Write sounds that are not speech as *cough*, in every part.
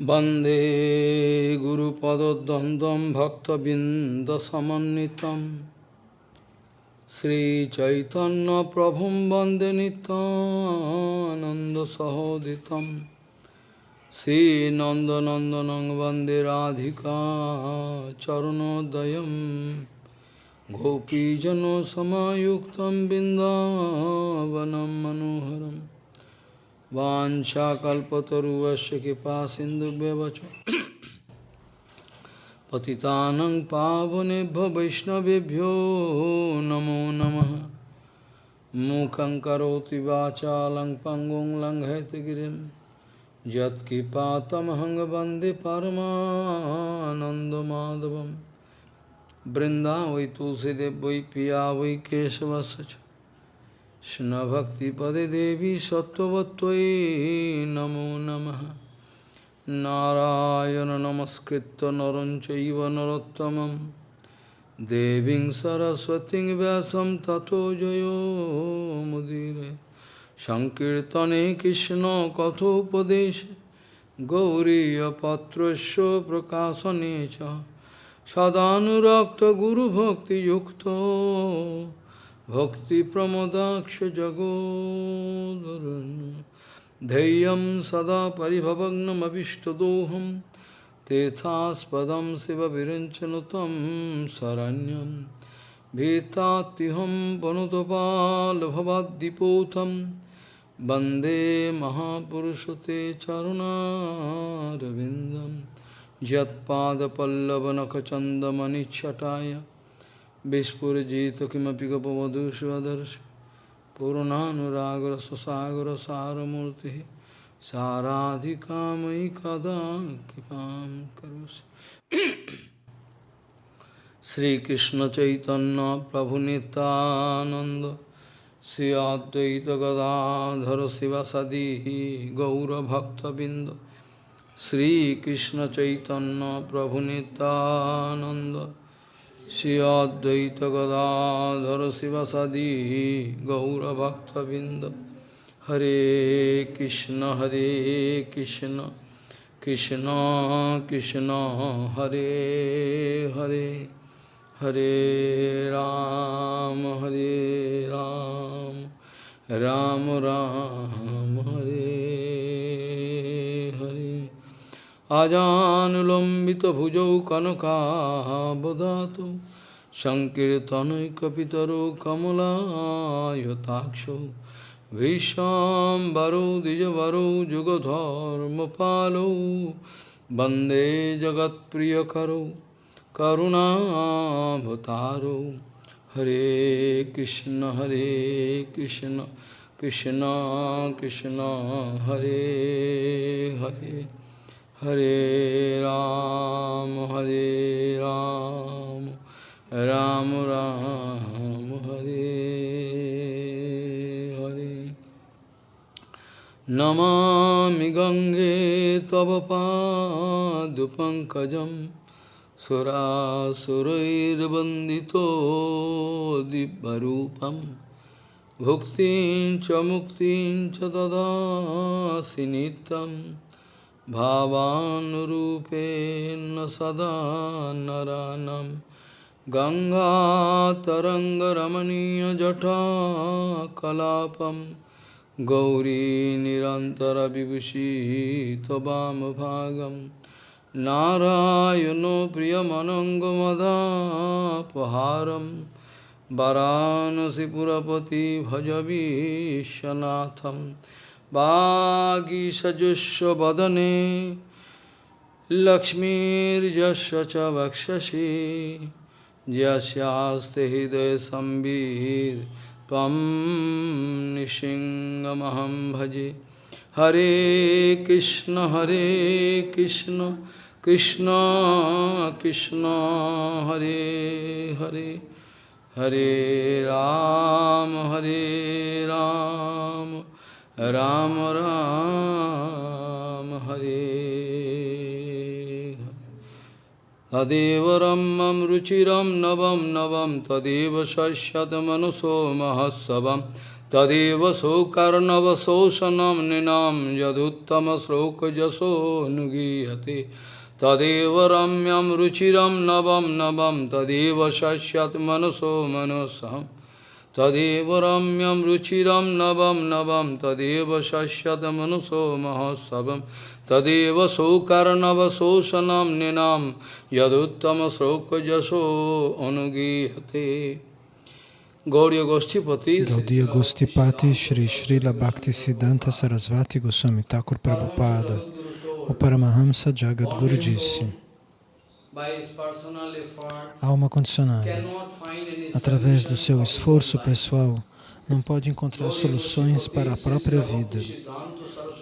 वन्दे गुरुपदद्वन्द्वं भक्तबिन्दसमन्वितं श्रीचैतन्यप्रभुं वन्दे नितानन्दसहोदितं श्रीनन्दनन्दनं वन्दे राधिका चरणोदयं गोपीजनसमायुक्तं बिन्दावनं मनोहरम् वाञ्छाकल्पतरुवस्य कृपा सिन्धुभ्यवच पतितानं पावनेभ्यो वैष्णवेभ्यो नमो नमः। मूकं करोति वाचालं पङ्गुं लङ्घयतगिरिं यत्कृपातमहं वंदे परमानन्दमाधवं वै तुलसीदेव वै पिया वै केशवस्य কৃষ্ণভক্তিপদে দেবী সত্যবত্যই নমো নম। নারায়ণ নমস্কৃত নরঞ্চৈব নরোত্তম দেবী সরস্বতী ব্যাসম ততো জয়োমুদীরে সংকীর্তনে কৃষ্ণ কথোপদেশ গৌরীপত্র প্রকাশনে সদানুরক্ত গুরুভক্তিযুক্ত भक्तिप्रमदाक्षजगोदरन् धैर्यं सदा परिभवग्नमभिष्टदोहं तेथास्पदं शिवविरञ्चनुतं शरण्यं भीतात्युहं वनुतपालभवाद्दिपोतं वन्दे महापुरुषते चरुणारविन्दं यत्पादपल्लवनखचन्दमनिच्छटाय विस्फुजित किमपि गपवधुष्वदर्श पूर्णानुरागरससागरसारमूर्तिः साराधिका मयि कदा कृपां करोसि श्रीकृष्णचैतन्यप्रभुनितानन्द श्री अद्वैतगदाधर शिवसदी गौरभक्तबिन्द श्रीकृष्णचैतन्यप्रभुनितानन्द Shri Advaita Gadadhara Sivasadi Gaura Bhakta Binda Hare Krishna Hare Krishna Krishna Krishna Hare Hare Hare Ram Hare Ram Ram Ram Hare Hare আজানুলম্বিত ভুজৌ কনকাবদাত সংকীর্তনৈ সংকীর্তনৈকিতর কমলায়তাক্ষ ভীষাম্বরৌ দ্বিজবরৌ যুগধর্ম পালৌ বন্দে জগৎপ্রিয়করৌ করুণাভতারৌ হরে কৃষ্ণ হরে কৃষ্ণ কৃষ্ণ কৃষ্ণ, হরে Hare. Hare Ram, Hare Ram, Ram Ram, Hare Hare. Namami Gange Tava Padupankajam Surasurairvandito Dibbarupam Bhuktin Chamuktin Chadada Sinitam भावानुरूपेण सदा नरानं। गङ्गातरङ्गरमणीयजठा कलापं गौरीनिरन्तरविभूषितवामभागं नारायणो प्रियमनङ्गमदापहारं। वरानसिपुरपति भज विश्वनाथम्। लक्ष्मीर्यस्य च वक्षसि यस्यास्ते हृदय संवित् त्वं निशिङ्गमहं भजे हरे कृष्ण हरे कृष्ण कृष्ण कृष्ण हरे हरे हरे राम हरे Ram Ram Ram Hare Tadeva Ramam Ruchiram Navam Navam Tadeva Shashyat Manuso Mahasavam तदेव सौकर्णवशोषणं नृणां यदुत्तमश्लोकजशो नुगीयते तदेव रम्यं रुचिरं नवं नवं तदेव शस्यत् मनसो मनसहम् तदेव रम्यम रुचिरम नवम नवम तदेव शश्यत मनुषो महोत्सव तदेव सौकर्णव शोषण निनाम यदुत्तम शोक जशो अनुगीहते गौरी गोष्ठीपति गौरी गोष्ठीपति श्री श्री लाक्ति सिद्धांत सरस्वती गोस्वामी ठाकुर प्रभुपाद परमहंस जगद गुरु जी Singh. Alma condicionada. através do seu esforço pessoal não pode encontrar soluções para a própria vida.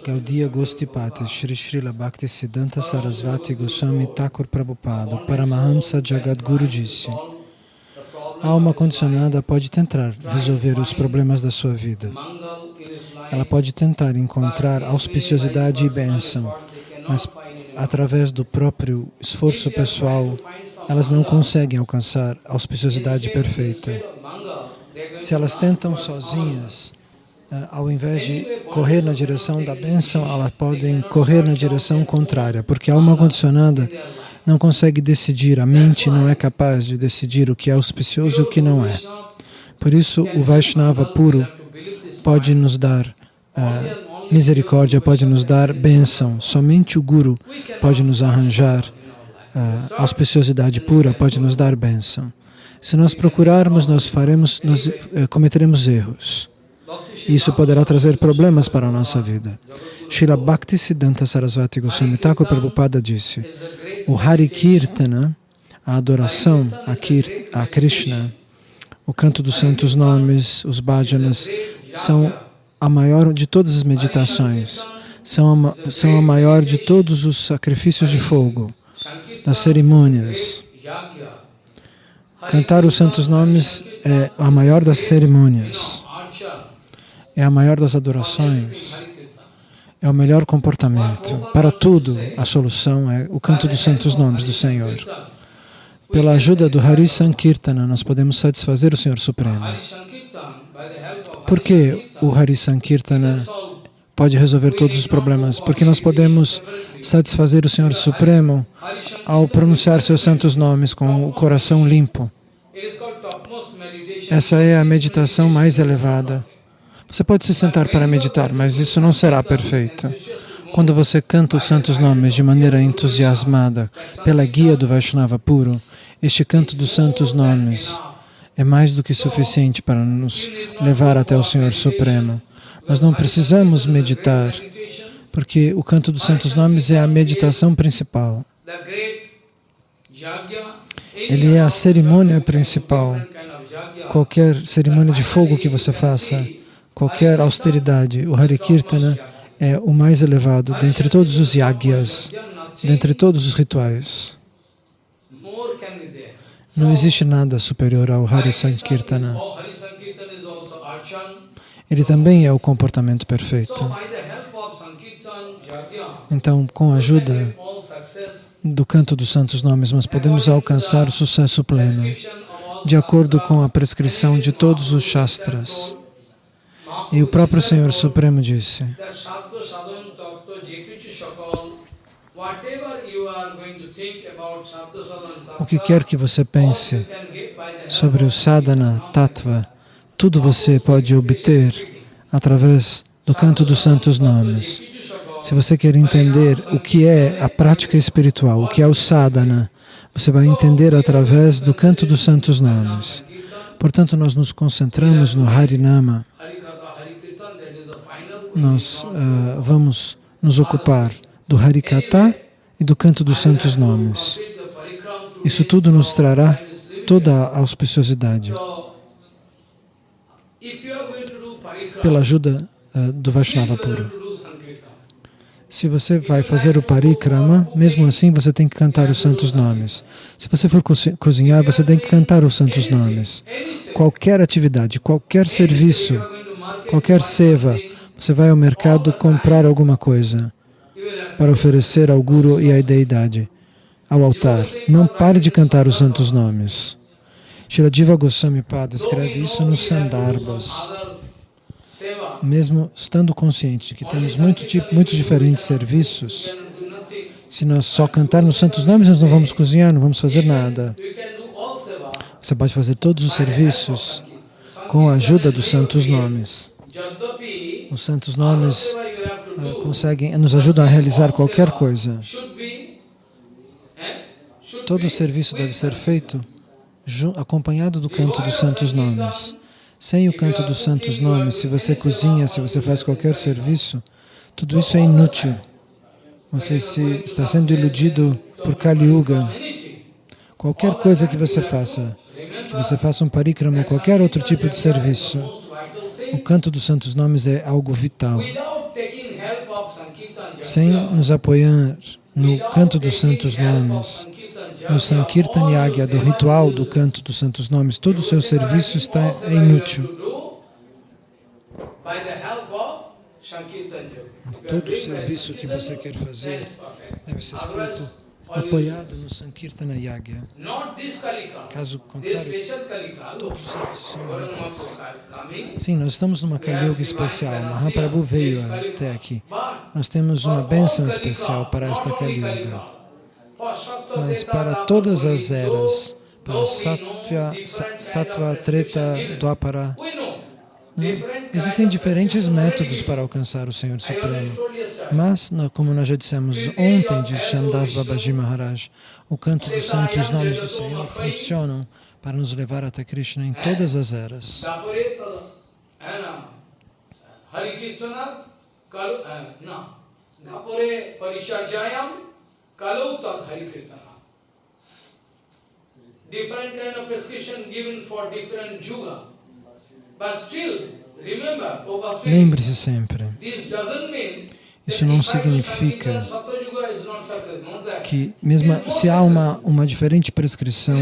Gaudiya Gostipati Shri Srila Bhakti Siddhanta Sarasvati Goswami Thakur Prabhupada Paramahamsa Jagadguru disse a alma condicionada pode tentar resolver os problemas da sua vida. Ela pode tentar encontrar auspiciosidade e bênção, mas através do próprio esforço pessoal, elas não conseguem alcançar a auspiciosidade perfeita. Se elas tentam sozinhas, eh, ao invés de correr na direção da bênção, elas podem correr na direção contrária, porque a alma condicionada não consegue decidir, a mente não é capaz de decidir o que é auspicioso e o que não é. Por isso, o Vaishnava puro pode nos dar uh, misericórdia, pode nos dar bênção. Somente o Guru pode nos arranjar uh, auspiciosidade pura, pode nos dar bênção. Se nós procurarmos, nós faremos, nós uh, cometeremos erros. Isso poderá trazer problemas para a nossa vida. Srila Bhakti Siddhanta Sarasvati Goswami Thakur Prabhupada disse o Hari Kirtana, a adoração a, Kir a Krishna, o canto dos santos nomes, os bhajanas, são a maior de todas as meditações, são a, são a maior de todos os sacrifícios de fogo, das cerimônias. Cantar os santos nomes é a maior das cerimônias, é a maior das adorações é o melhor comportamento. Para tudo, a solução é o canto dos santos nomes do Senhor. Pela ajuda do Hari Sankirtana, nós podemos satisfazer o Senhor Supremo. Por que o Hari Sankirtana pode resolver todos os problemas? Porque nós podemos satisfazer o Senhor Supremo ao pronunciar seus santos nomes com o coração limpo. Essa é a meditação mais elevada. Você pode se sentar para meditar, mas isso não será perfeito. Quando você canta os santos nomes de maneira entusiasmada, pela guia do Vaishnava puro, este canto dos santos nomes é mais do que suficiente para nos levar até o Senhor Supremo. Nós não precisamos meditar, porque o canto dos santos nomes é a meditação principal. Ele é a cerimônia principal. Qualquer cerimônia de fogo que você faça, qualquer austeridade. O Hare Kirtana é o mais elevado dentre todos os yagyas, dentre todos os rituais. Não existe nada superior ao Hare Sankirtana. Ele também é o comportamento perfeito. Então, com a ajuda do canto dos santos nomes, nós podemos alcançar o sucesso pleno, de acordo com a prescrição de todos os Shastras. E o próprio Senhor Supremo disse, o que quer que você pense sobre o sadhana tattva, tudo você pode obter através do canto dos santos nomes. Se você quer entender o que é a prática espiritual, o que é o sadhana, você vai entender através do canto dos santos nomes. Portanto, nós nos concentramos no Harinama, nós uh, vamos nos ocupar do Harikata e do canto dos santos nomes. Isso tudo nos trará toda a auspiciosidade. Pela ajuda uh, do Vaishnava puro. Se você vai fazer o parikrama, mesmo assim você tem que cantar os santos nomes. Se você for cozinhar, você tem que cantar os santos nomes. Qualquer atividade, qualquer serviço, qualquer seva, você vai ao mercado comprar alguma coisa para oferecer ao Guru e à Deidade, ao altar. Não pare de cantar os santos nomes. Shiradiva Goswami Pada escreve isso nos Sandarbhas. mesmo estando consciente que temos muito muitos diferentes serviços, se nós só cantarmos santos nomes, nós não vamos cozinhar, não vamos fazer nada. Você pode fazer todos os serviços com a ajuda dos santos nomes. Os santos nomes conseguem, nos ajudam a realizar qualquer coisa. Todo o serviço deve ser feito acompanhado do canto dos santos nomes. Sem o canto dos santos nomes, se você cozinha, se você faz qualquer serviço, tudo isso é inútil. Você se, está sendo iludido por Kali Yuga. Qualquer coisa que você faça, que você faça um parikrama ou qualquer outro tipo de serviço, o canto dos santos nomes é algo vital. Sem nos apoiar no canto dos santos nomes, no Sankirtan Yagya, do ritual do canto dos santos nomes, todo o seu serviço está inútil. Todo o serviço que você quer fazer deve ser feito apoiado no Sankirtana Yagya. Caso contrário, todos os serviços são inúteis. Sim, nós estamos numa Kali Yuga especial. Mahaprabhu veio até aqui. Nós temos uma bênção especial para esta Kali Yuga. Mas para todas as eras, para Sattva, Sattva Treta, Dwapara, Existem diferentes métodos para alcançar o Senhor Supremo, mas, como nós já dissemos ontem, diz Shandas Babaji Maharaj, o canto dos santos nomes do Senhor funcionam para nos levar até Krishna em todas as eras. Different kind of prescription given for different yuga. Lembre-se sempre, isso não significa que, mesmo se há uma, uma diferente prescrição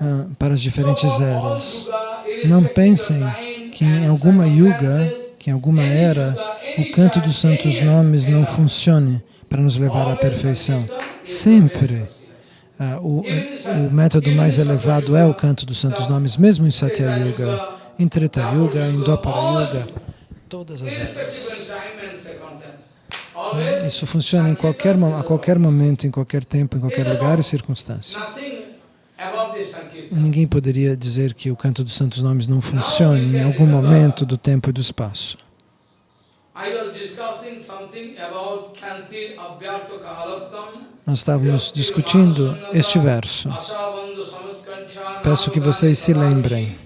ah, para as diferentes eras, não pensem que em alguma yuga, que em alguma era, o canto dos santos nomes não funcione para nos levar à perfeição. Sempre. uh, o, o método mais elevado é o canto dos santos nomes, mesmo em Satya Yuga em Treta Yuga, em Dwapara Yuga, todas as eras. Isso funciona em qualquer, a qualquer momento, em qualquer tempo, em qualquer lugar e circunstância. Ninguém poderia dizer que o canto dos santos nomes não funcione em algum momento do tempo e do espaço. Nós estávamos discutindo este verso. Peço que vocês se lembrem.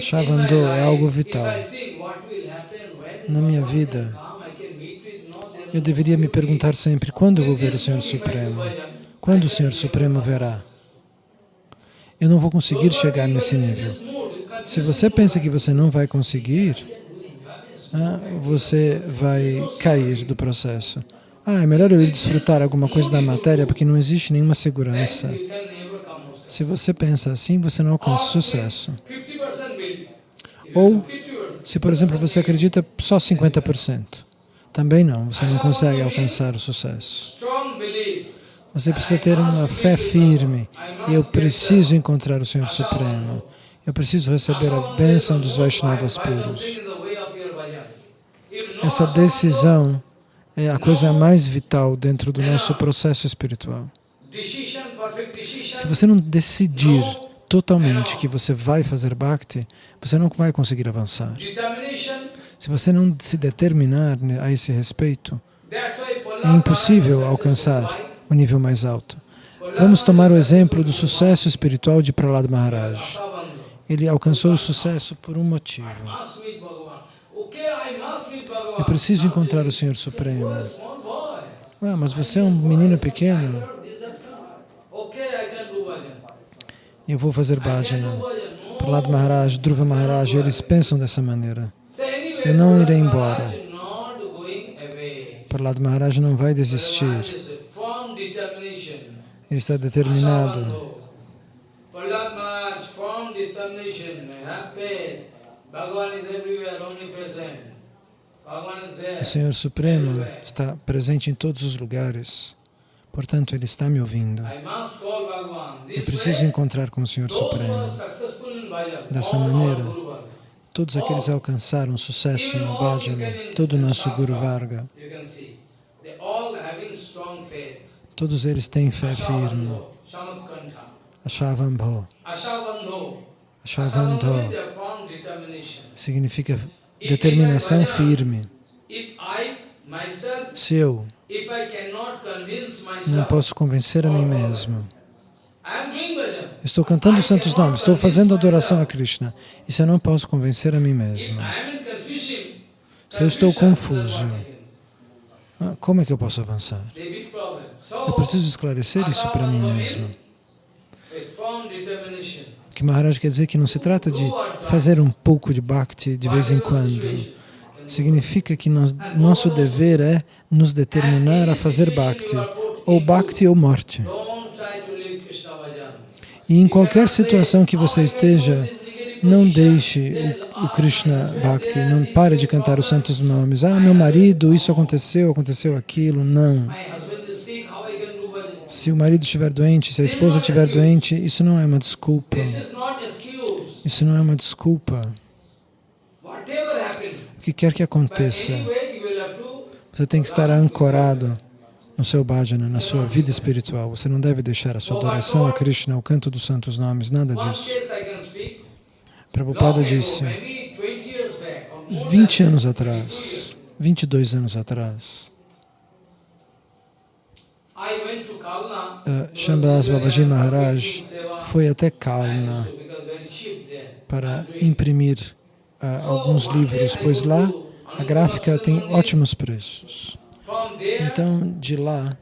Shavando é algo vital. Na minha vida, eu deveria me perguntar sempre, quando vou ver o Senhor Supremo? Quando o Senhor Supremo verá? Eu não vou conseguir chegar nesse nível. Se você pensa que você não vai conseguir, ah, você vai cair do processo. Ah, é melhor eu ir desfrutar alguma coisa da matéria porque não existe nenhuma segurança. Se você pensa assim, você não alcança sucesso. Ou, se por exemplo você acredita só 50%, também não, você não consegue alcançar o sucesso. Você precisa ter uma fé firme. Eu preciso encontrar o Senhor Supremo. Eu preciso receber a bênção dos Vaishnavas puros. Essa decisão é a coisa mais vital dentro do nosso processo espiritual. Se você não decidir totalmente que você vai fazer Bhakti, você não vai conseguir avançar. Se você não se determinar a esse respeito, é impossível alcançar o nível mais alto. Vamos tomar o exemplo do sucesso espiritual de Prahlad Maharaj. Ele alcançou o sucesso por um motivo. Eu preciso encontrar o Senhor Supremo. Ah, mas você é um menino pequeno. Eu vou fazer bhajana. Prahlad Maharaj, Dhruva Maharaj, eles pensam dessa maneira. Eu não irei embora. Prahlad Maharaj não vai desistir. Ele está determinado. O Senhor Supremo está presente em todos os lugares. Portanto, Ele está me ouvindo. Eu preciso encontrar com o Senhor Supremo. Dessa maneira, todos aqueles que alcançaram sucesso no Bhajana, todo o nosso Guru Varga, todos eles têm fé firme. Ashavambho. Ashavandho significa determinação firme. Se eu não posso convencer a mim mesmo, estou cantando os santos nomes, estou fazendo adoração a Krishna, e se eu não posso convencer a mim mesmo, se eu estou confuso, ah, como é que eu posso avançar? Eu preciso esclarecer isso para mim mesmo. Que Maharaj quer dizer que não se trata de fazer um pouco de bhakti de vez em quando. Significa que nós, nosso dever é nos determinar a fazer bhakti, ou bhakti ou morte. E em qualquer situação que você esteja, não deixe o, o, Krishna Bhakti, não pare de cantar os santos nomes. Ah, meu marido, isso aconteceu, aconteceu aquilo. Não. Se o marido estiver doente, se a esposa estiver doente, isso não é uma desculpa. Isso não é uma desculpa. O que quer que aconteça, você tem que estar ancorado no seu bhajana, na sua vida espiritual. Você não deve deixar a sua adoração a Krishna, o canto dos santos nomes, nada disso. Prabhupada disse, 20 anos atrás, 22 anos atrás, uh, Shambhas Babaji Maharaj foi até Kalna para imprimir alguns livros, pois lá a gráfica tem ótimos preços. Então, de lá,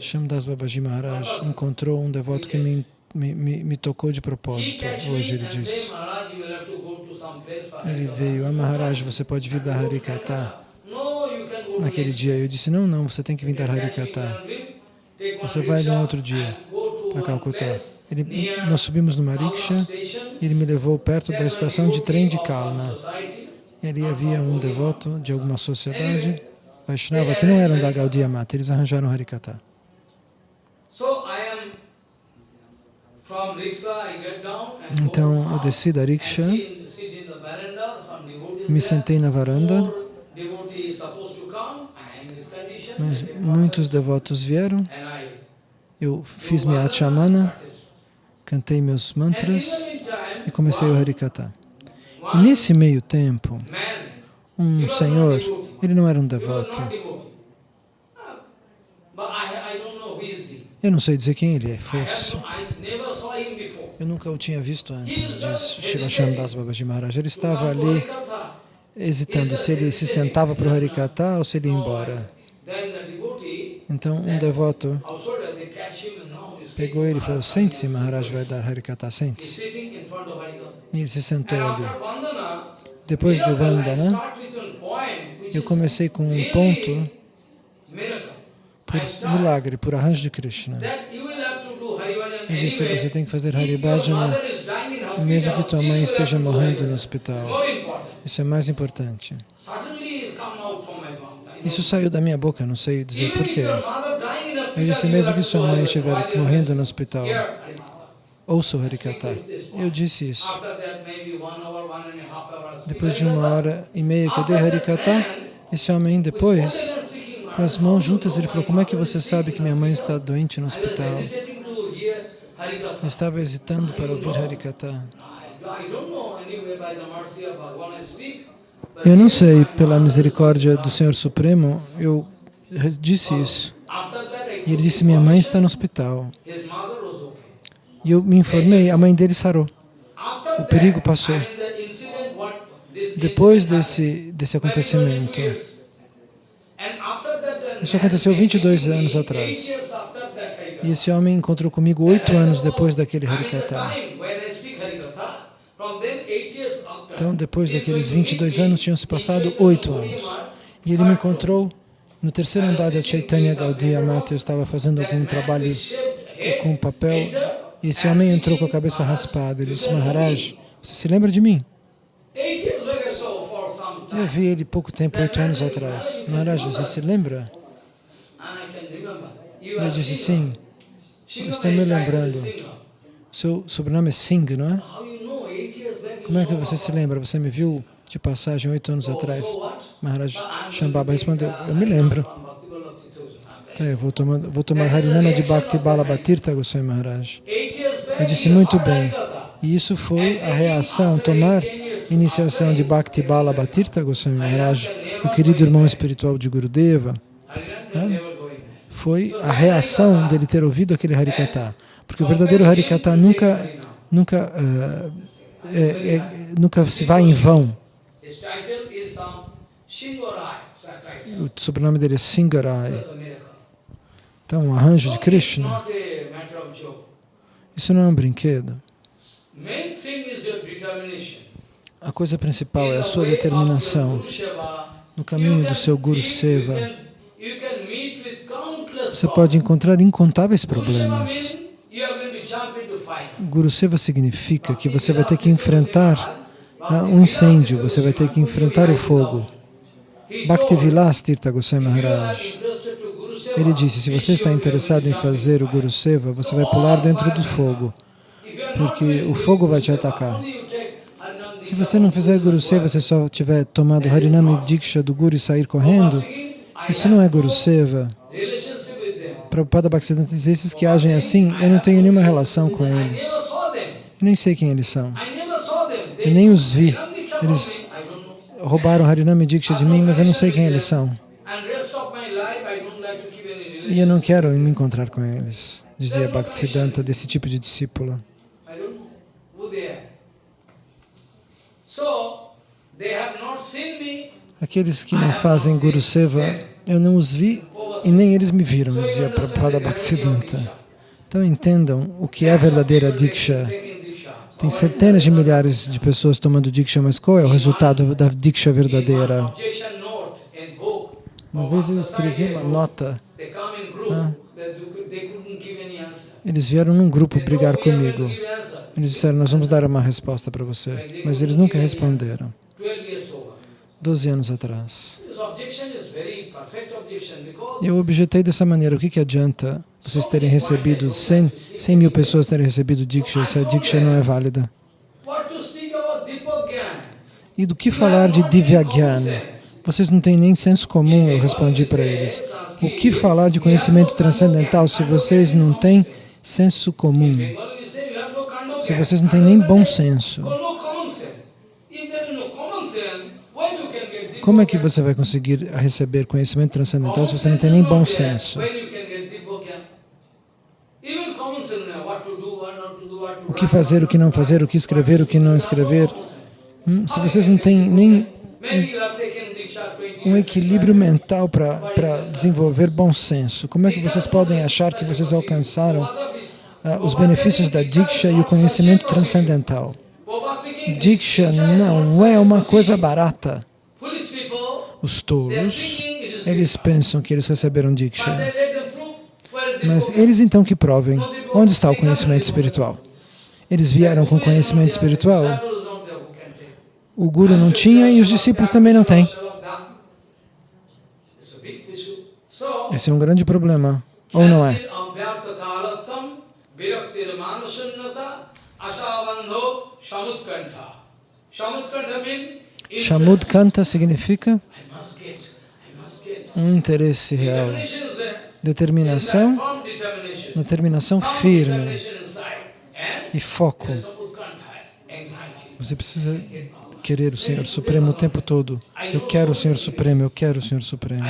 Shamdas Babaji Maharaj encontrou um devoto que me, me, me, me tocou de propósito. Hoje ele disse, ele veio, ah Maharaj, você pode vir da Harikata? naquele dia. Eu disse, não, não, você tem que vir dar Harikata. Você vai um outro dia para Calcutá. Ele, nós subimos numa rickshaw e ele me levou perto da estação de trem de Kalna. Ali havia um devoto de alguma sociedade, Vaishnava, que não eram da Gaudiya Mata, eles arranjaram Harikata. Então eu desci da rickshaw, me sentei na varanda, mas muitos devotos vieram, eu fiz minha achamana, cantei meus mantras e comecei o Harikata. E nesse meio tempo, um senhor, ele não era um devoto, eu não sei dizer quem ele fosse. Eu nunca o tinha visto antes, diz Shivasham Das Babaji Maharaj. Ele estava ali hesitando se ele se sentava para o Harikata ou se ele ia embora. Então um devoto pegou ele e falou, sente-se, Maharaj vai dar Harikata, sente-se. E ele se sentou ali. Depois do Vandana, eu comecei com um ponto por milagre, por arranjo de Krishna. Eu disse, você tem que fazer Haribhajana mesmo que tua mãe esteja morrendo no hospital. Isso é mais importante. Isso saiu da minha boca, não sei dizer porquê. Eu disse, mesmo que sua mãe estiver morrendo no hospital, ouça o Harikata. Eu disse isso. Depois de uma hora e meia que eu dei Harikata, esse homem depois, com as mãos juntas, ele falou, como é que você sabe que minha mãe está doente no hospital? Eu estava hesitando para ouvir Harikata. Eu não sei, pela misericórdia do Senhor Supremo, eu disse isso. E ele disse, minha mãe está no hospital. E eu me informei, a mãe dele sarou. O perigo passou. Depois desse, desse acontecimento, isso aconteceu 22 anos atrás. E esse homem encontrou comigo oito anos depois daquele Harikata. Então, depois daqueles 22 anos, tinham se passado oito anos. E ele me encontrou no terceiro andar da Chaitanya Gaudiya Mata. Eu estava fazendo algum trabalho com papel e esse homem entrou com a cabeça raspada. Ele disse, Maharaj, você se lembra de mim? Eu vi ele pouco tempo, oito anos atrás. Maharaj, você se lembra? Ele disse, sim, estou me lembrando. Seu sobrenome é Singh, não é? Como é que você se lembra? Você me viu de passagem oito anos atrás? Maharaj Shambhava respondeu, eu me lembro. Então, eu vou tomar, vou tomar Harinama de Bhakti Balabhatirtha Goswami Maharaj. Eu disse, muito bem. E isso foi a reação, tomar iniciação de Bhakti Balabhatirtha Goswami Maharaj, o querido irmão espiritual de Gurudeva. Né? Foi a reação dele ter ouvido aquele Harikata. Porque o verdadeiro Harikata nunca, nunca, uh, é, é, nunca se vai em vão. O sobrenome dele é Singarai. Então, um arranjo de Krishna. Isso não é um brinquedo. A coisa principal é a sua determinação no caminho do seu Guru Seva. Você pode encontrar incontáveis problemas. Guru Seva significa que você vai ter que enfrentar um incêndio, você vai ter que enfrentar o fogo. Bhaktivilas Tirtha Goswami Maharaj, ele disse, se você está interessado em fazer o Guru Seva, você vai pular dentro do fogo, porque o fogo vai te atacar. Se você não fizer Guru Seva, você só tiver tomado Harinami Diksha do Guru e sair correndo, isso não é Guru Seva. Prabhupada Bhaktisiddhanta diz, esses que agem assim, eu não tenho nenhuma relação com eles. Eu nem sei quem eles são. Eu nem os vi. Eles roubaram Harinami Diksha de mim, mas eu não sei quem eles são. E eu não quero me encontrar com eles, dizia Bhaktisiddhanta, desse tipo de discípulo. Aqueles que não fazem Guru Seva, eu não os vi e nem eles me viram, dizia Prabhupada Bhaktisiddhanta. Então entendam o que é verdadeira Diksha. Tem centenas de milhares de pessoas tomando Diksha, mas qual é o resultado da Diksha verdadeira? Uma vez eu escrevi uma nota. Ah, eles vieram num grupo brigar comigo. Eles disseram, nós vamos dar uma resposta para você. Mas eles nunca responderam. Doze anos atrás. Eu objetei dessa maneira, o que, que adianta vocês terem recebido 100, 100 mil pessoas terem recebido Diksha se a Diksha não é válida? E do que falar de Divyagyan? Vocês não têm nem senso comum, eu respondi para eles. O que falar de conhecimento transcendental se vocês não têm senso comum? Se vocês não têm nem bom senso? Como é que você vai conseguir receber conhecimento transcendental se você não tem nem bom senso? O que fazer, o que não fazer, o que escrever, o que não escrever. Hum? Se vocês não têm nem um equilíbrio mental para desenvolver bom senso, como é que vocês podem achar que vocês alcançaram uh, os benefícios da Diksha e o conhecimento transcendental? Diksha não é uma coisa barata. Os tolos, eles pensam que eles receberam Diksha. Mas eles então que provem onde está o conhecimento espiritual. Eles vieram com conhecimento espiritual. O Guru não tinha e os discípulos também não têm. Esse é um grande problema, ou não é? Shamudkanta significa um interesse real, determinação, determinação firme e foco. Você precisa querer o Senhor Supremo o tempo todo. Eu quero o Senhor Supremo, eu quero o Senhor Supremo.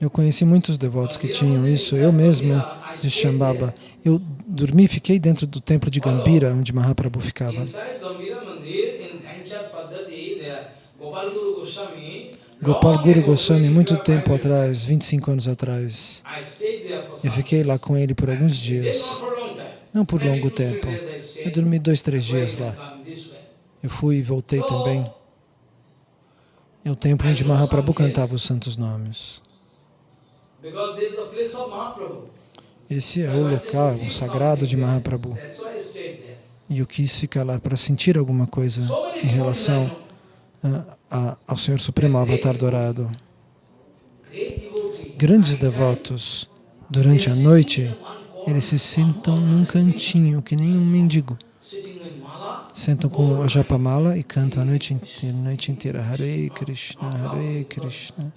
Eu conheci muitos devotos que tinham isso, eu mesmo, de Shambhava. Eu dormi, fiquei dentro do templo de Gambira, onde Mahaprabhu ficava. Gopal Guru Goswami, muito tempo atrás, 25 anos atrás. Eu fiquei lá com ele por alguns dias, não por longo tempo. Eu dormi dois, três dias lá. Eu fui e voltei também. É o templo onde Mahaprabhu cantava os santos nomes. Esse é o local, o sagrado de Mahaprabhu. E eu quis ficar lá para sentir alguma coisa em relação a, ao Senhor Supremo Avatar Dourado. Grandes devotos, durante a noite, eles se sentam num cantinho, que nem um mendigo. Sentam com a japamala e cantam a noite inteira, a noite inteira Hare Krishna, Hare Krishna.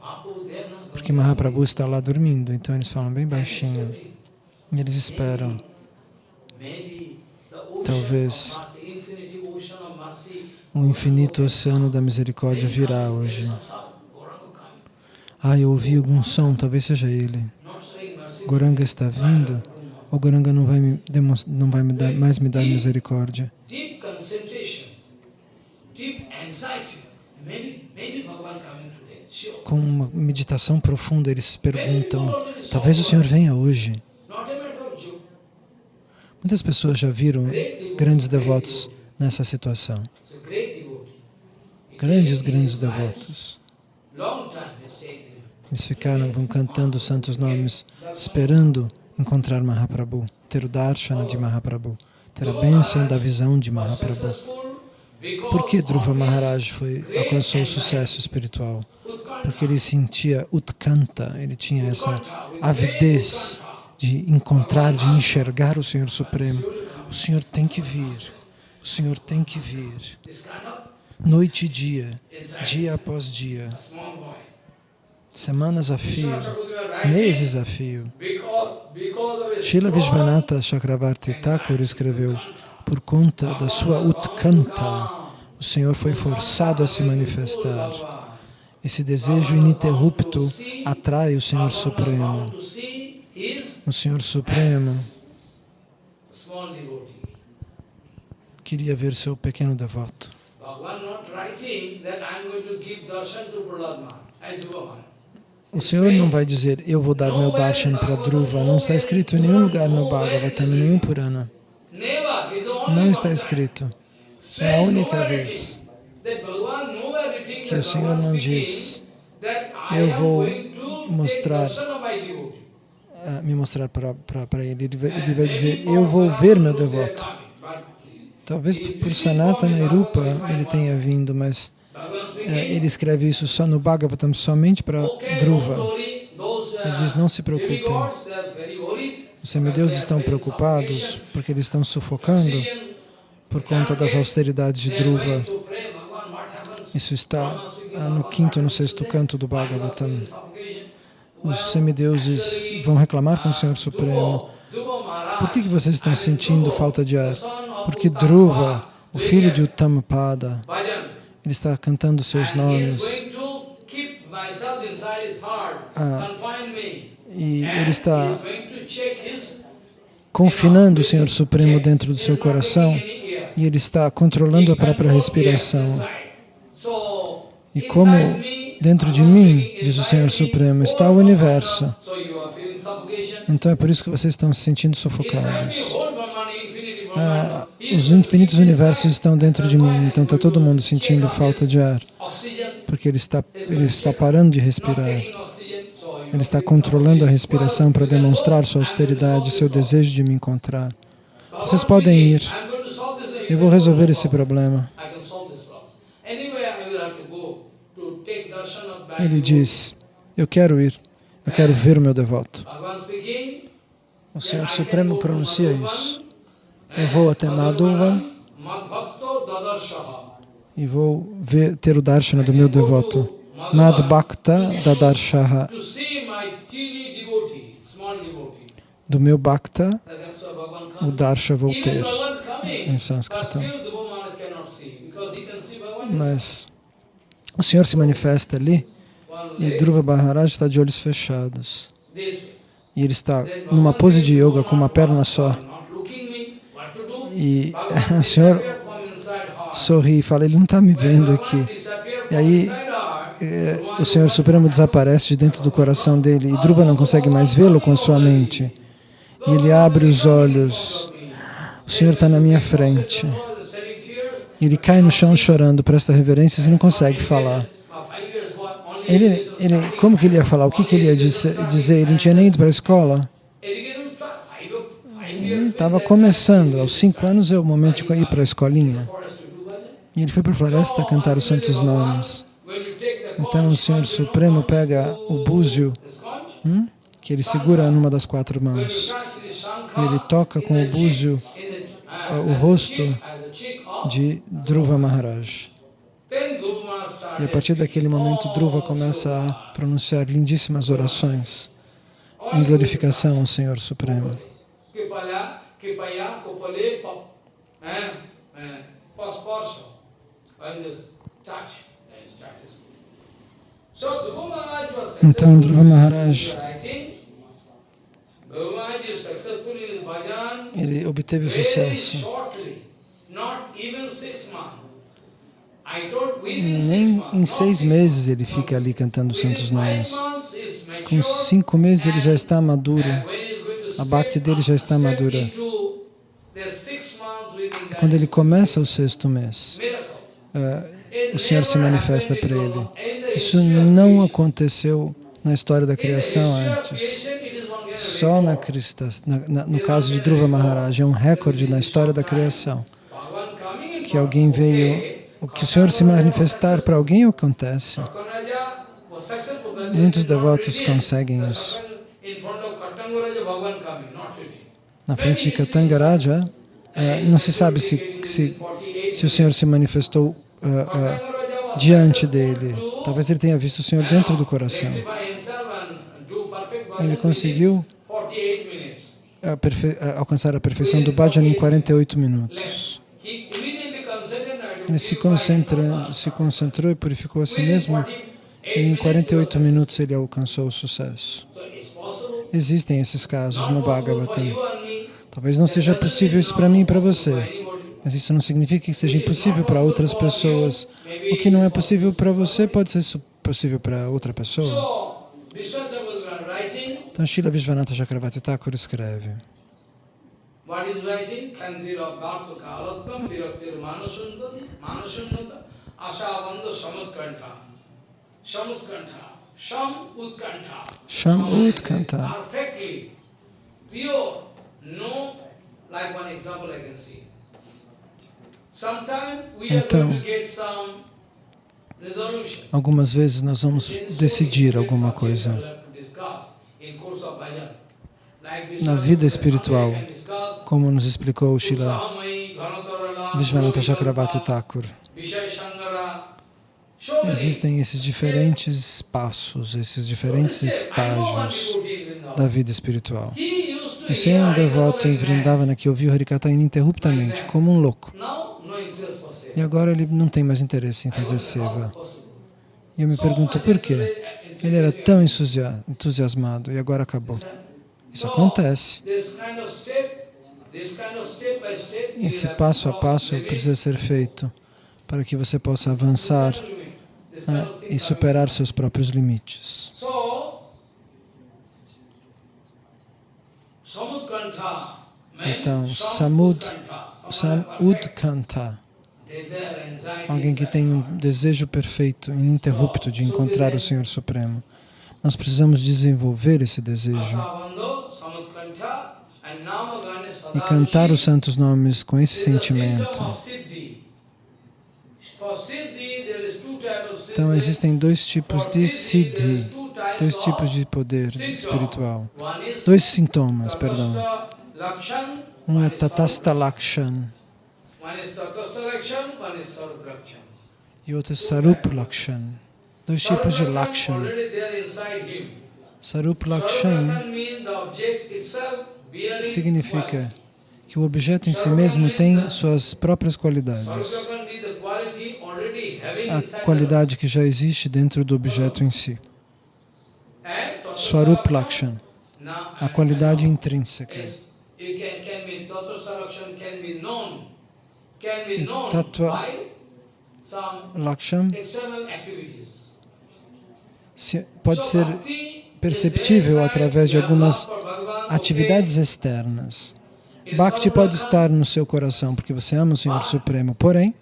Porque Mahaprabhu está lá dormindo, então eles falam bem baixinho. E eles esperam. Talvez o infinito oceano da misericórdia virá hoje. Ah, eu ouvi algum som, talvez seja ele. Goranga está vindo, ou Goranga não vai, me não vai me dar, mais me dar misericórdia. Com uma meditação profunda, eles perguntam, talvez o Senhor venha hoje. Muitas pessoas já viram grandes devotos nessa situação. Grandes, grandes devotos. Eles ficaram, vão cantando os santos nomes, esperando encontrar Mahaprabhu, ter o darshana de Mahaprabhu, ter a bênção da visão de Mahaprabhu. Por que Dhruva Maharaj foi, alcançou o sucesso espiritual? Porque ele sentia utkanta, ele tinha essa avidez de encontrar, de enxergar o Senhor Supremo. O Senhor tem que vir, o Senhor tem que vir. Noite e dia, dia após dia. Semanas a fio, meses a fio. Srila Vishwanatha Chakravarti Thakur escreveu, por conta da sua utkanta, o Senhor foi forçado a se manifestar. Esse desejo ininterrupto atrai o Senhor Supremo. O Senhor Supremo. Queria ver seu pequeno devoto. O Senhor não vai dizer, eu vou dar meu darshan para Dhruva. Não está escrito em nenhum lugar no Bhagavatam, nenhum Purana. Não está escrito. É a única vez que o Senhor não diz, eu vou mostrar, uh, me mostrar para ele. Ele vai dizer, eu vou ver meu devoto. Talvez por Sanatana Irupa ele tenha vindo, mas é, ele escreve isso só no Bhagavatam, somente para Dhruva. Ele diz, não se preocupem. Os semideuses estão preocupados porque eles estão sufocando por conta das austeridades de Dhruva. Isso está ah, no quinto no sexto canto do Bhagavatam. Os semideuses vão reclamar com o Senhor Supremo. Por que, que vocês estão sentindo falta de ar? Porque Dhruva, o filho de Uttamapada, ele está cantando seus nomes. Ah, e ele está confinando o Senhor Supremo dentro do seu coração e ele está controlando a própria respiração. E como dentro de mim, diz o Senhor Supremo, está o universo. Então é por isso que vocês estão se sentindo sufocados. Ah, os infinitos universos estão dentro de mim, então está todo mundo sentindo falta de ar, porque ele está, ele está parando de respirar. Ele está controlando a respiração para demonstrar sua austeridade, seu desejo de me encontrar. Vocês podem ir. Eu vou resolver esse problema. Ele diz, eu quero ir, eu quero ver o meu devoto. O Senhor Supremo pronuncia isso. Eu vou até Madhuva e vou ver, ter o darshana do meu devoto. Mad Bhakta Dadarshaha. Do meu Bhakta, o Darsha vou ter em sânscrito. Mas o Senhor se manifesta ali e Dhruva Maharaj está de olhos fechados. E ele está numa pose de yoga com uma perna só. E *laughs* o Senhor sorri e fala, ele não está me vendo aqui. E aí é, o Senhor Supremo desaparece de dentro do coração dele e Dhruva não consegue mais vê-lo com a sua mente. E ele abre os olhos. O Senhor está na minha frente. E ele cai no chão chorando, presta reverências e não consegue falar. Ele, ele, como que ele ia falar? O que, que ele ia dizer? Ele não tinha nem ido para a escola. Estava começando. Aos cinco anos é o momento de ir para a escolinha. E ele foi para a floresta cantar os santos nomes. Então o Senhor Supremo pega o búzio, hum, que ele segura numa das quatro mãos. Ele toca com o búzio o rosto de Dhruva Maharaj. E a partir daquele momento, Dhruva começa a pronunciar lindíssimas orações em glorificação ao Senhor Supremo. Então, Dhruva Maharaj, ele obteve o sucesso. Nem em seis meses ele fica ali cantando os santos nomes. Com cinco meses ele já está maduro. A bhakti dele já está madura. Quando ele começa o sexto mês, uh, o Senhor se manifesta para ele. Isso não aconteceu na história da criação antes. Só na Krista, no caso de Dhruva Maharaj, é um recorde na história da criação. Que alguém veio, que o Senhor se manifestar para alguém acontece. Muitos devotos conseguem isso. Na frente de Katangaraja, é, não se sabe se, se, se o Senhor se manifestou uh, uh, diante dele. Talvez ele tenha visto o Senhor dentro do coração. Ele conseguiu a alcançar a perfeição do bhajan em 48 minutos. Ele se, concentra, se concentrou e purificou a si mesmo e em 48 minutos ele alcançou o sucesso. Existem esses casos no Bhagavatam. Talvez não seja possível isso para mim e para você, mas isso não significa que seja impossível para outras pessoas. O que não é possível para você pode ser possível para outra pessoa. Então, Srila Vishwanatha Chakravarti Thakur escreve. What is writing? Kantir of Bharta Kalatkam, Viraktir Manasundam, Manasunnata, Asavanda Samutkanta. Samutkanta. Sham Utkanta. Sham Utkanta. Perfectly pure. Resolution. Algumas vezes nós vamos decidir alguma coisa na vida espiritual, como nos explicou o Shila Vishwanatha Chakravarti Thakur. Existem esses diferentes passos, esses diferentes estágios da vida espiritual. Você é um devoto em Vrindavana que ouviu Harikata ininterruptamente, como um louco. E agora ele não tem mais interesse em fazer seva. E eu me pergunto por quê? Ele era tão entusiasmado e agora acabou. Isso acontece. Esse passo a passo precisa ser feito para que você possa avançar né, e superar seus próprios limites. Então, Samud, Samudkanta, alguém que tem um desejo perfeito, ininterrupto de encontrar o Senhor Supremo. Nós precisamos desenvolver esse desejo e cantar os santos nomes com esse sentimento. Então, existem dois tipos de siddhi, dois tipos de poder espiritual. Dois sintomas, perdão. Um é Tatasta Lakshan e outro é Sarup Lakshan. Dois tipos de Lakshan. Sarup Lakshan significa que o objeto em si mesmo tem suas próprias qualidades. A qualidade que já existe dentro do objeto em si. Swarup Lakshan, a qualidade intrínseca. E Tattva Lakshan pode ser perceptível através de algumas atividades externas. Bhakti pode estar no seu coração porque você ama o Senhor Supremo, porém,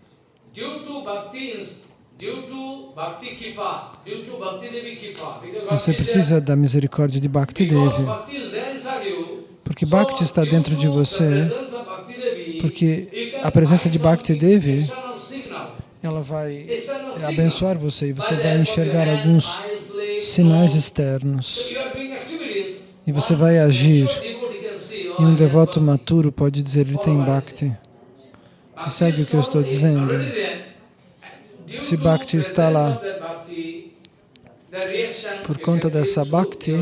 Você precisa da misericórdia de Bhakti Devi. Porque Bhakti está dentro de você. Porque a presença de Bhakti Devi, ela vai abençoar você e você vai enxergar alguns sinais externos. E você vai agir. E um devoto maturo pode dizer, ele tem Bhakti. Você segue o que eu estou dizendo? Se Bhakti está lá, por conta dessa Bhakti,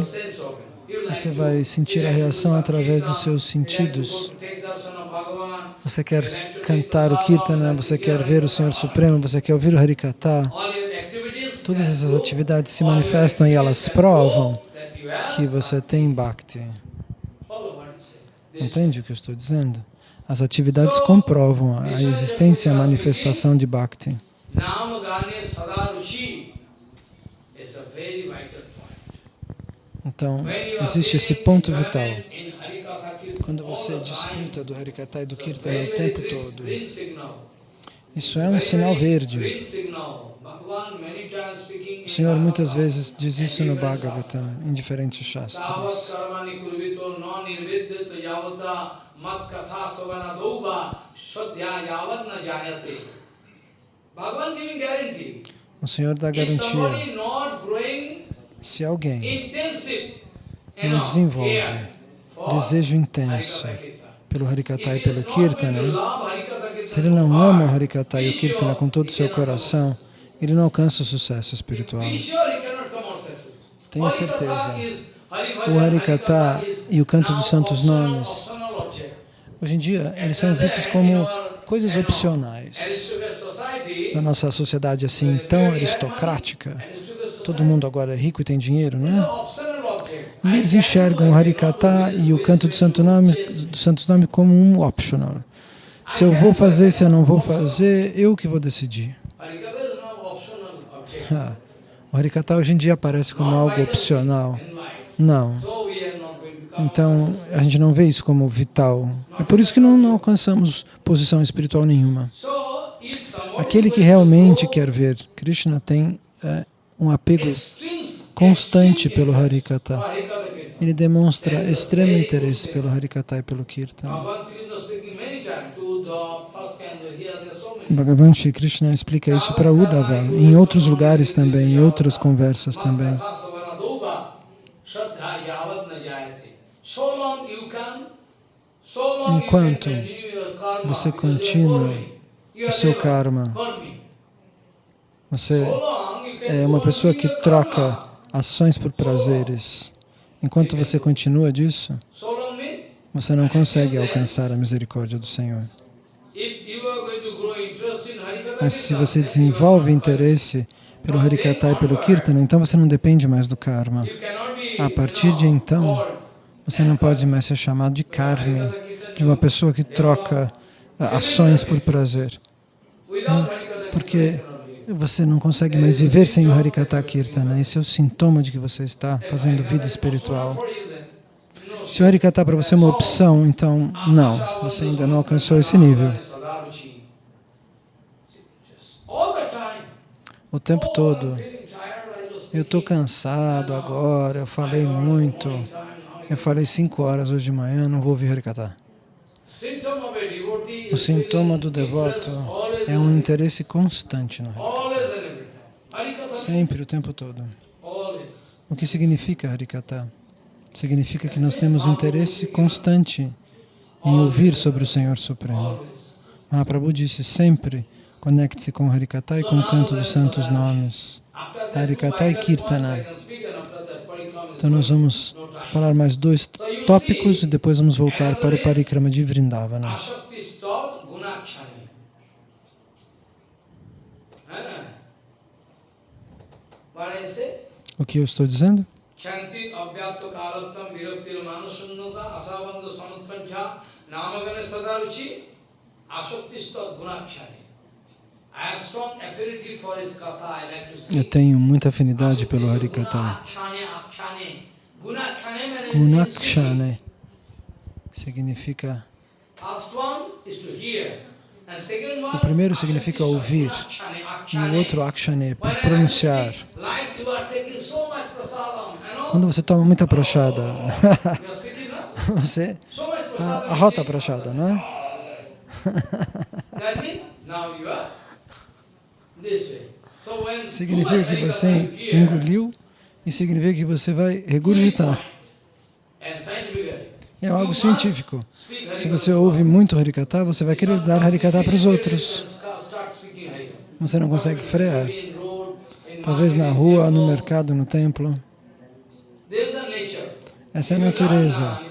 você vai sentir a reação através dos seus sentidos. Você quer cantar o Kirtana, você quer ver o Senhor Supremo, você quer ouvir o Harikata. Todas essas atividades se manifestam e elas provam que você tem Bhakti. Entende o que eu estou dizendo? As atividades comprovam a existência e a manifestação de Bhakti. Então, existe esse ponto vital. Quando você desfruta do Harikata e do Kirtana o tempo todo, isso é um sinal verde. O Senhor muitas vezes diz isso no Bhagavatam, em diferentes shastras. O Senhor dá garantia. Se alguém não desenvolve desejo intenso pelo Harikata e pelo Kirtana, se ele não ama o Harikata e o Kirtana com todo o seu coração, ele não alcança o sucesso espiritual. Tenha certeza. O Harikata e o canto dos santos nomes, hoje em dia, eles são vistos como coisas opcionais. Na nossa sociedade assim tão aristocrática, todo mundo agora é rico e tem dinheiro, não é? E eles enxergam o Harikata e o canto do santo nome, do santos nome como um optional. Se eu vou fazer, se eu não vou fazer, eu que vou decidir. Ah, o Harikata hoje em dia aparece como algo opcional. Não. Então, a gente não vê isso como vital. É por isso que não, não alcançamos posição espiritual nenhuma. Aquele que realmente quer ver Krishna tem é, um apego constante pelo Harikata. Ele demonstra extremo interesse pelo Harikata e pelo Kirtan. Bhagavan Shri Krishna explica isso para Uddhava, em outros lugares também, em outras conversas também. Enquanto você continua o seu karma, você é uma pessoa que troca ações por prazeres. Enquanto você continua disso, você não consegue alcançar a misericórdia do Senhor. Mas se você desenvolve interesse pelo Harikata e pelo Kirtana, então você não depende mais do karma. A partir de então, você não pode mais ser chamado de karma, de uma pessoa que troca ações por prazer. Porque você não consegue mais viver sem o Harikata Kirtana. Esse é o sintoma de que você está fazendo vida espiritual. Se o Harikata para você é uma opção, então não, você ainda não alcançou esse nível. O tempo todo. Eu estou cansado agora, eu falei muito. Eu falei cinco horas hoje de manhã, não vou ouvir Harikata. O sintoma do devoto é um interesse constante no Harikata. Sempre, o tempo todo. O que significa Harikata? Significa que nós temos um interesse constante em ouvir sobre o Senhor Supremo. Mahaprabhu disse sempre, conecte-se com Harikata e com o canto dos santos nomes. Harikata e Kirtana. Então nós vamos falar mais dois tópicos e depois vamos voltar para o Parikrama de Vrindavana. O que eu estou dizendo? Eu tenho muita afinidade pelo Harikata. Gunakshane significa O primeiro significa ouvir e o outro akshane, por pronunciar. Quando você toma muita prachada, *laughs* você arrota a prachada, não é? *laughs* Significa que você engoliu e significa que você vai regurgitar. É algo científico. Se você ouve muito Harikata, você vai querer dar Harikata para os outros. Você não consegue frear. Talvez na rua, no mercado, no templo. Essa é a natureza.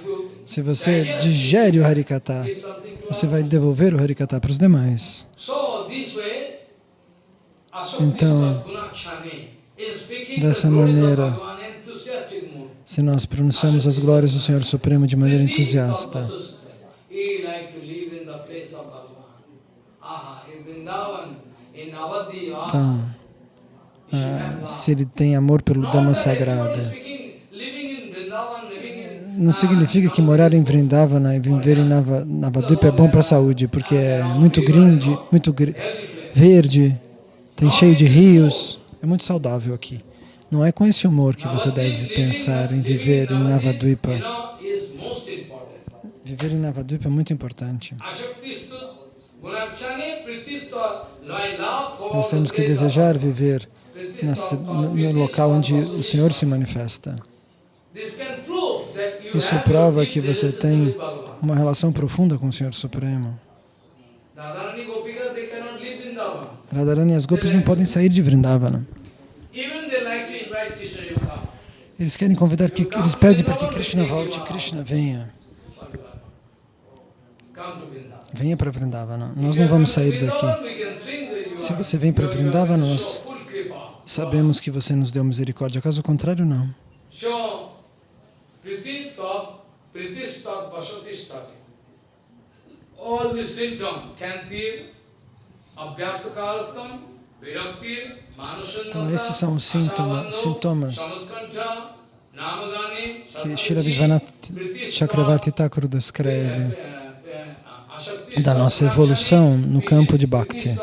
Se você digere o Harikata, você vai devolver o Harikata para os demais. Então, dessa maneira, se nós pronunciamos as glórias do Senhor Supremo de maneira entusiasta, então, ah, se ele tem amor pelo Dhamma sagrado, não significa que morar em Vrindavana e viver em Navadvipa é bom para a saúde, porque é muito grande, muito verde, tem cheio de rios, é muito saudável aqui. Não é com esse humor que você deve pensar em viver em Navadvipa. Viver em Navadvipa é muito importante. Nós temos que desejar viver no local onde o Senhor se manifesta. Isso prova que você tem uma relação profunda com o Senhor Supremo. Radharani e as Gopis não podem sair de Vrindavana. Eles querem convidar, que, eles pedem para que Krishna volte, Krishna venha. Venha para Vrindavana. Nós não vamos sair daqui. Se você vem para Vrindavana, nós sabemos que você nos deu misericórdia. Caso contrário, não. All these symptoms, kantir, abhyartakaratam, viraktir, então, esses são os sintomas, sintomas que Shira Vishwanath Chakravarti Thakur descreve da nossa evolução no campo de Bhakti.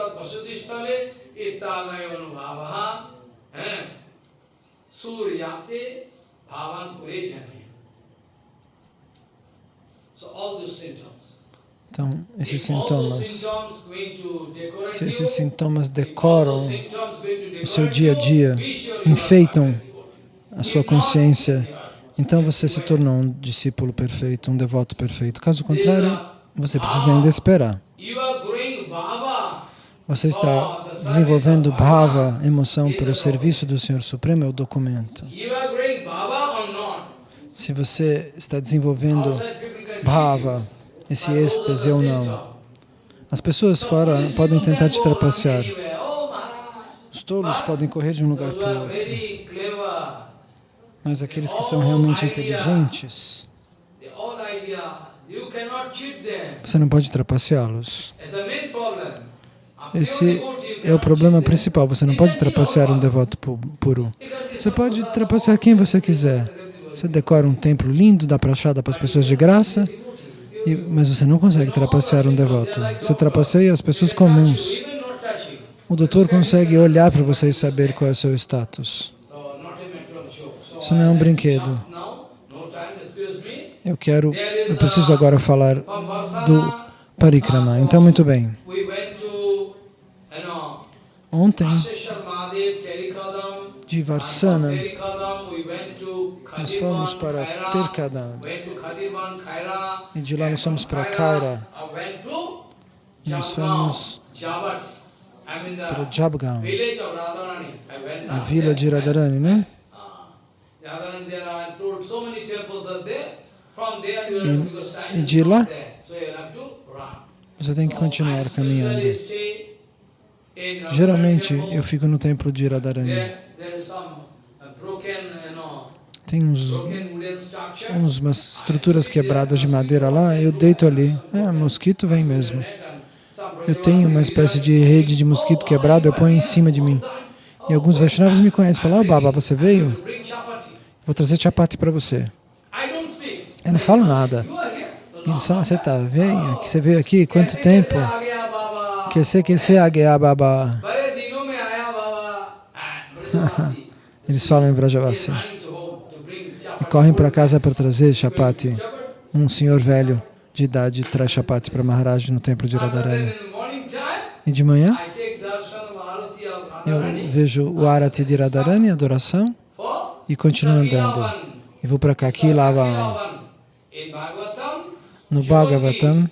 Então, esses sintomas, se esses sintomas decoram o seu dia a dia, enfeitam a sua consciência, então você se tornou um discípulo perfeito, um devoto perfeito. Caso contrário, você precisa ainda esperar. Você está desenvolvendo bhava, emoção, pelo serviço do Senhor Supremo, é o documento. Se você está desenvolvendo bhava, esse êxtase ou não. As pessoas fora podem tentar te trapacear. Os tolos podem correr de um lugar para o outro. Mas aqueles que são realmente inteligentes, você não pode trapaceá-los. Esse é o problema principal. Você não pode trapacear um devoto puro. Você pode trapacear quem você quiser. Você decora um templo lindo, dá prachada para as pessoas de graça, e, mas você não consegue trapacear um devoto. Você trapaceia as pessoas comuns. O doutor consegue olhar para você e saber qual é o seu status. Isso não é um brinquedo. Eu quero, eu preciso agora falar do parikrama. Então, muito bem. Ontem, de Varsana, nós fomos para Terkadam. E de lá nós fomos para Kaira. Nós fomos para Jabgaon, a vila de Radharani, né? E, e de lá, você tem que continuar caminhando. Geralmente, eu fico no templo de Radharani. Tem uns, uns, umas estruturas quebradas de madeira lá, eu deito ali. É, mosquito vem mesmo. Eu tenho uma espécie de rede de mosquito quebrado, eu ponho em cima de mim. E alguns Vaishnavas me conhecem, falam, oh, Baba, você veio? Vou trazer chapati para você. Eu não falo nada. Eles falam, você tá, vem, você veio aqui, quanto tempo? Que se que se agya baba. *laughs* Eles falam em Vrajavasi. Running to home to bring E correm para casa para trazer chapati. Um senhor velho de idade traz chapati para Maharaj no templo de Radharani. E de manhã eu vejo o Arati de Radharani, adoração, e continuo andando. E vou para. In Bhagavatam, No. Bhagavatam,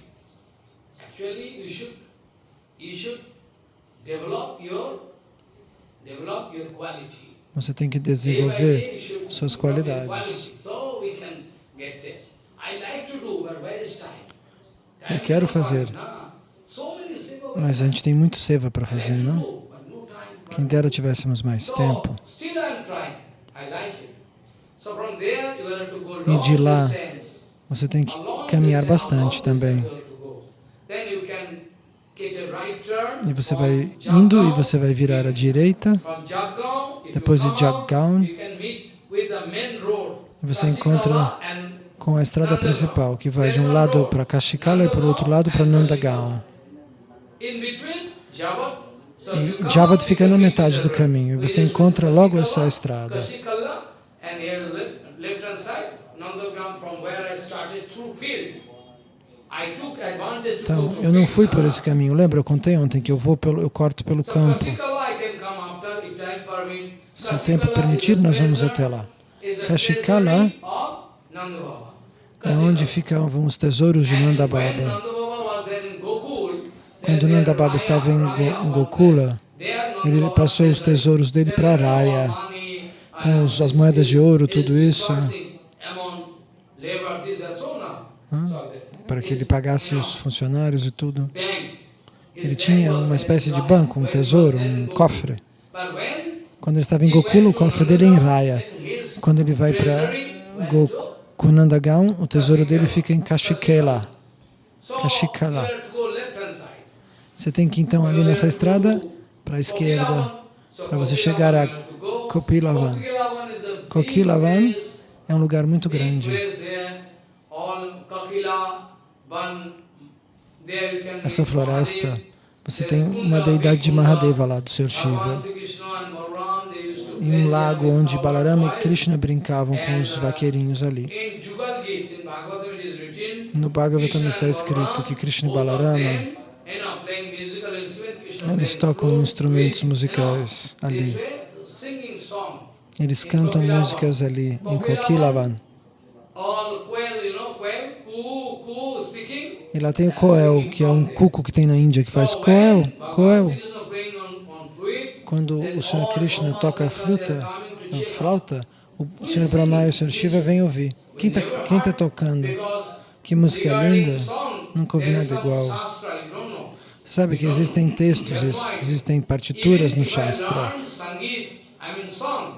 develop your quality. Você tem que desenvolver suas qualidades. Eu quero fazer. Mas a gente tem muito seva para fazer, não? Quem dera tivéssemos mais tempo. E de lá. Você tem que caminhar bastante também. E você vai indo e você vai virar à direita. Depois de Jaggaon, você encontra com a estrada principal, que vai de um lado para Kashikala e para o outro lado para Nandagaon. E out, fica na metade do caminho. E você encontra logo essa estrada. Então, eu não fui por esse caminho. Lembra, eu contei ontem que eu vou pelo, eu corto pelo campo. Kasikala I can come after if time permit. Se o tempo permitir, nós vamos até lá. Kashikala. É onde ficavam os tesouros de And Nanda when Baba. Nanda Baba was there in Gokul, then Quando their Nanda Baba Raya- estava em Gokula, ele passou os tesouros dele para Raya. Money, Então, as moedas de ouro, tudo isso, that- para que ele pagasse os funcionários e tudo. Ele tinha uma espécie de banco, um tesouro, um cofre. Quando ele estava em Gokula, o cofre dele é em Raya. Quando ele vai para Gokunandagaon, o tesouro dele fica em Kashikela. Kashikala. Você tem que então ali nessa estrada para a esquerda, para você chegar a Kopilavan. Kokilavan É um lugar muito grande. Essa floresta, você tem uma deidade de Mahadeva lá, do Sr. Shiva. E um lago onde Balarama e Krishna brincavam com os vaqueirinhos ali. No Bhagavatam está escrito que Krishna e Balarama, eles tocam instrumentos musicais ali. Eles cantam músicas ali, em Kokilavan. E lá tem o Koel, que é um cuco que tem na Índia, que faz Koel, Koel. Quando o Sr. Krishna toca a fruta, a flauta, o Sr. Brahma e o Sr. Shiva vêm ouvir. Quem está tá tocando? Que música linda! Nunca ouvi nada igual. Você sabe que existem textos, ex- existem partituras no Shastra.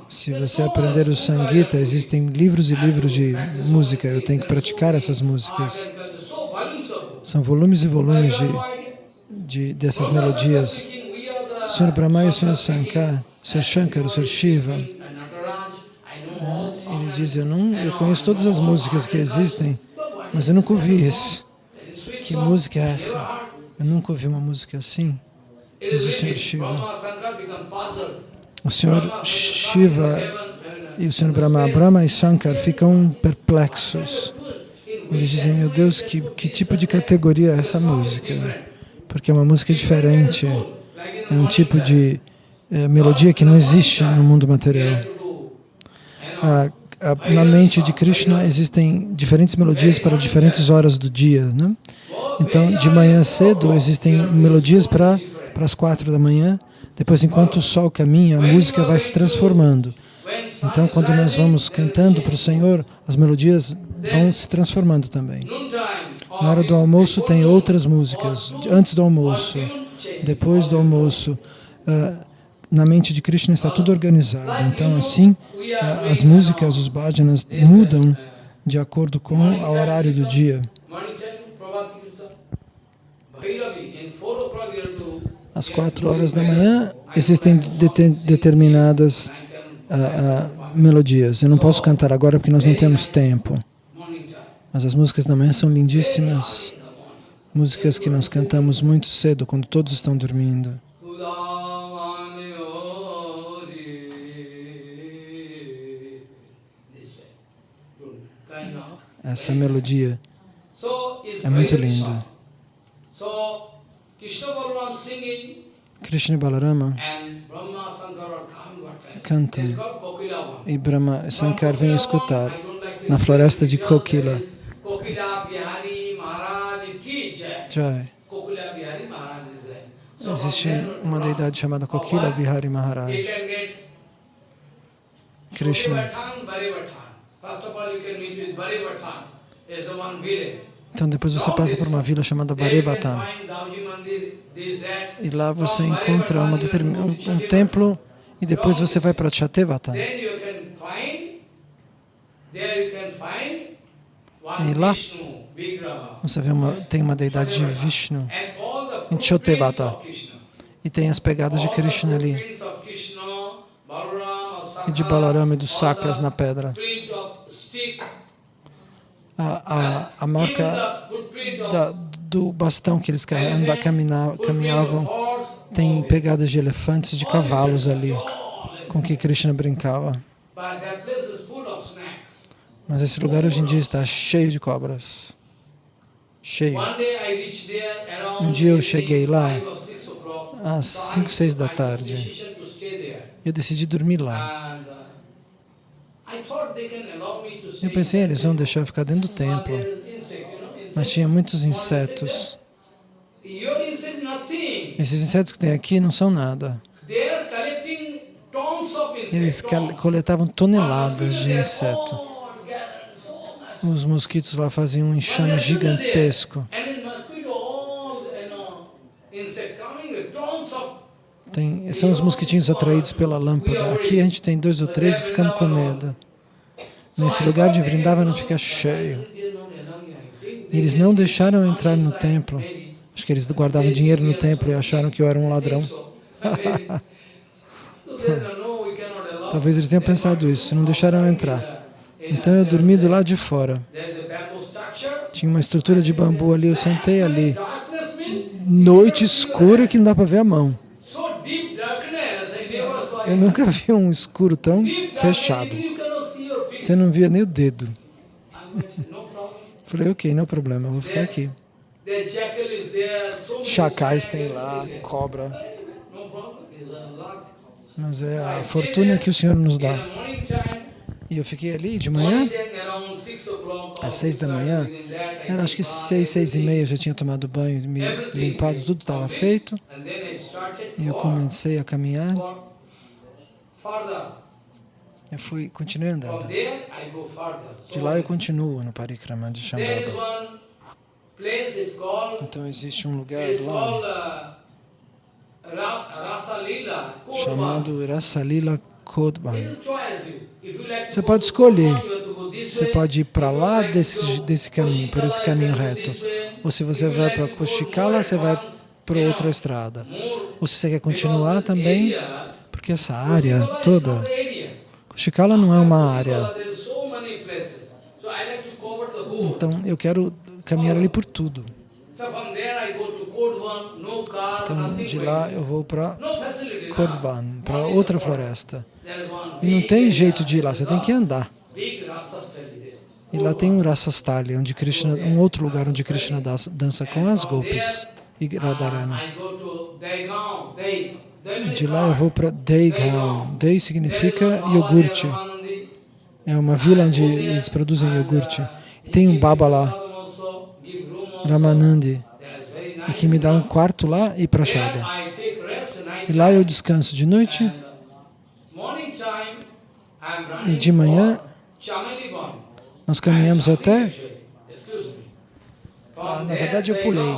Se você aprender o Sangita, existem livros e livros de música. Eu tenho que praticar essas músicas. São volumes e volumes de, de, dessas melodias. Sr. Brahma e o Sr. Sr. Shankar, o Sr. Shiva, ele diz, eu, não, eu conheço todas as músicas que existem, mas eu nunca ouvi isso. Que música é essa? Eu nunca ouvi uma música assim, diz o Sr. Shiva. O Sr. Shiva e o Sr. Brahma, Brahma e Shankar ficam perplexos. Eles dizem, meu Deus, que, que tipo de categoria é essa música? Porque é uma música diferente, é um tipo de eh, melodia que não existe no mundo material. A- a- na mente de Krishna existem diferentes melodias para diferentes horas do dia. Né? Então, de manhã cedo existem melodias para, para as quatro da manhã, depois, enquanto o sol caminha, a música vai se transformando. Então, quando nós vamos cantando para o Senhor, as melodias vão se transformando também. Na hora do almoço tem outras músicas, antes do almoço, depois do almoço. ah, na mente de Krishna está tudo organizado. Então, assim, ah, as músicas, os bhajanas mudam de acordo com o horário do dia. Às quatro horas da manhã existem dete- determinadas ah, ah, melodias. Eu não posso cantar agora porque nós não temos tempo. Mas as músicas da manhã são lindíssimas. Músicas que nós cantamos muito cedo, quando todos estão dormindo. Essa melodia é muito linda. Krishna Balarama cantam e Brahma Shankar vêm escutar na floresta de Kokila. Jai. Existe uma deidade chamada Kokila Bihari Maharaj. Krishna. Então depois você passa por uma vila chamada Varevata. E lá você encontra um, um templo e depois você vai para Chatevata. E lá você vê uma, tem uma deidade de Vishnu em Chatevata. E tem as pegadas de Krishna ali. E de Balarama e dos Sakas na pedra. A, a, a marca da, do bastão que eles caminhavam tem pegadas de elefantes, de cavalos ali, com que Krishna brincava. Mas esse lugar hoje em dia está cheio de cobras. Cheio. Um dia eu cheguei lá às 5, 6 da tarde. Eu decidi dormir lá. Eu pensei, eles vão deixar eu ficar dentro do templo. Mas tinha muitos insetos. Esses insetos que tem aqui não são nada. Eles coletavam toneladas de inseto. Os mosquitos lá faziam um enxame gigantesco. Tem, são os mosquitinhos atraídos pela lâmpada. Aqui a gente tem dois ou três e ficamos com medo. Nesse lugar de Vrindavan fica cheio. Eles não deixaram entrar no templo. Acho que eles guardavam dinheiro no templo e acharam que eu era um ladrão. *laughs* *laughs* Talvez eles tenham pensado isso, não deixaram entrar. Então eu dormi do lado de fora. Tinha uma estrutura de bambu ali, eu sentei ali. Noite escura que não dá para ver a mão. Eu nunca vi um escuro tão fechado. Você não via nem o dedo. Falei, ok, não é problema, eu vou ficar aqui. Chacais tem lá, cobra. Mas é a fortuna que o Senhor nos dá. E eu fiquei ali de manhã, às seis da manhã, era acho que seis, seis e meia, eu já tinha tomado banho, me limpado, tudo estava feito. E eu comecei a caminhar. Eu fui, continuei andando. De lá eu continuo no Parikrama de Shambhava. Então existe um lugar lá chamado Rasalila Kodban. Você pode escolher. Você pode ir para lá desse, desse caminho, por esse caminho reto. Ou se você vai para Kushikala, você vai para outra estrada. Ou se você quer continuar também, porque essa área toda Shikala não é uma área. Então, eu quero caminhar ali por tudo. Então, de lá eu vou para Kordvan, para outra floresta. E não tem jeito de ir lá, você tem que andar. E lá tem um Rasastali, onde Krishna, um outro lugar onde Krishna dança com as golpes e Radharani. De lá eu vou para Deigaon. Dei significa iogurte. É uma vila onde eles produzem iogurte. E tem um Baba lá, Ramanandi, e que me dá um quarto lá e prachada. E lá eu descanso de noite. e de manhã nós caminhamos até... Ah, na verdade eu pulei.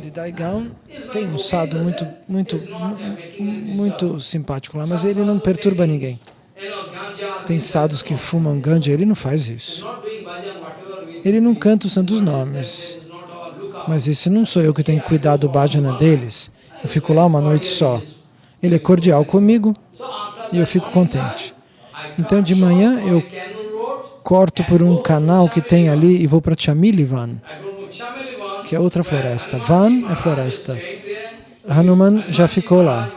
de Daigaon tem um sadhu muito, muito, muito simpático lá, mas ele não perturba ninguém. Tem sadhus que fumam ganja, ele não faz isso. Ele não canta os santos nomes. Mas esse não sou eu que tenho que cuidar do bhajana deles. Eu fico lá uma noite só. Ele é cordial comigo e eu fico contente. Então de manhã eu corto por um canal que tem ali e vou para Chamilivan que é outra floresta. Van é floresta. Hanuman já ficou lá.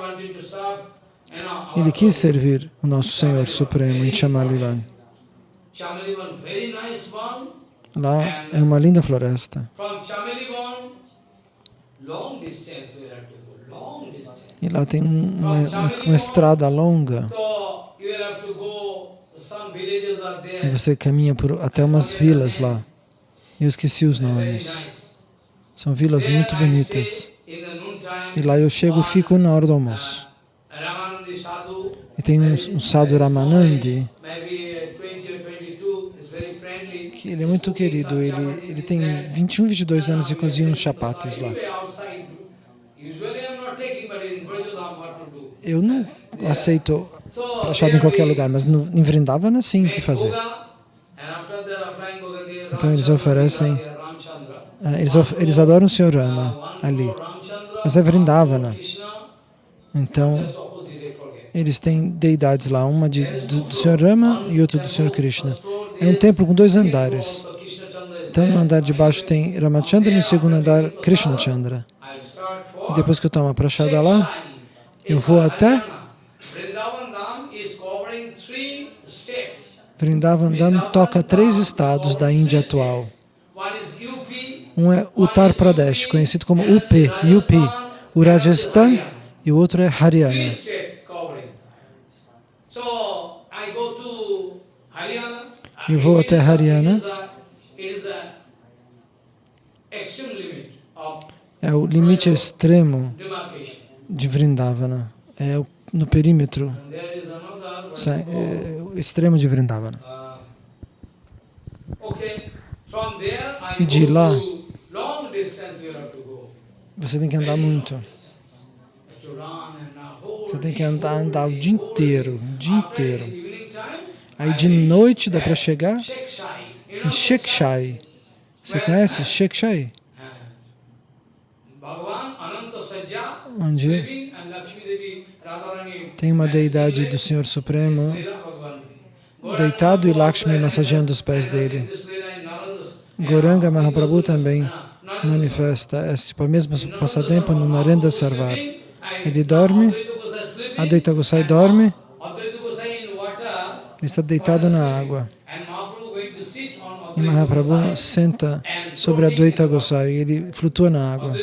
Ele quis servir o nosso Senhor Supremo em Chamalivan. Lá é uma linda floresta. E lá tem uma, uma estrada longa. E você caminha por, até umas vilas lá. Eu esqueci os nomes. São vilas muito bonitas. E lá eu chego e fico na hora do almoço. E tem um, um sadhu Ramanandi, que ele é muito querido. Ele, ele tem 21, 22 anos e cozinha uns chapates lá. Eu não aceito achado em qualquer lugar, mas no, em Vrindavana sim, o que fazer? Então eles oferecem, ah, eles, of, eles adoram o Senhor Rama ali, mas é Vrindavana. Então, eles têm deidades lá, uma de, do, do Senhor Rama e outra do Senhor Krishna. É um templo com dois andares. Então, no andar de baixo tem Ramachandra e no segundo andar Krishna Chandra. E depois que eu tomo a prachada lá, eu vou até Vrindavan Dham toca três estados da Índia atual. Um é Uttar Pradesh, conhecido como UP, UP, o Rajasthan, e o outro é Haryana. Eu vou até Haryana. É o limite extremo de Vrindavana. É no perímetro é, extremo de Vrindavana. E de lá, você tem que andar muito. Você tem que andar, andar o dia inteiro, o dia inteiro. Aí de noite dá para chegar em Shekshai. Você conhece Shekshai? Onde tem uma deidade do Senhor Supremo deitado e Lakshmi massageando os pés dele. Goranga Mahaprabhu também manifesta esse tipo, mesmo passatempo no Narendra Sarvar. Ele dorme, Advaita Gosai dorme, ele está deitado na água. E Mahaprabhu senta sobre a Advaita Gosai, ele flutua na água.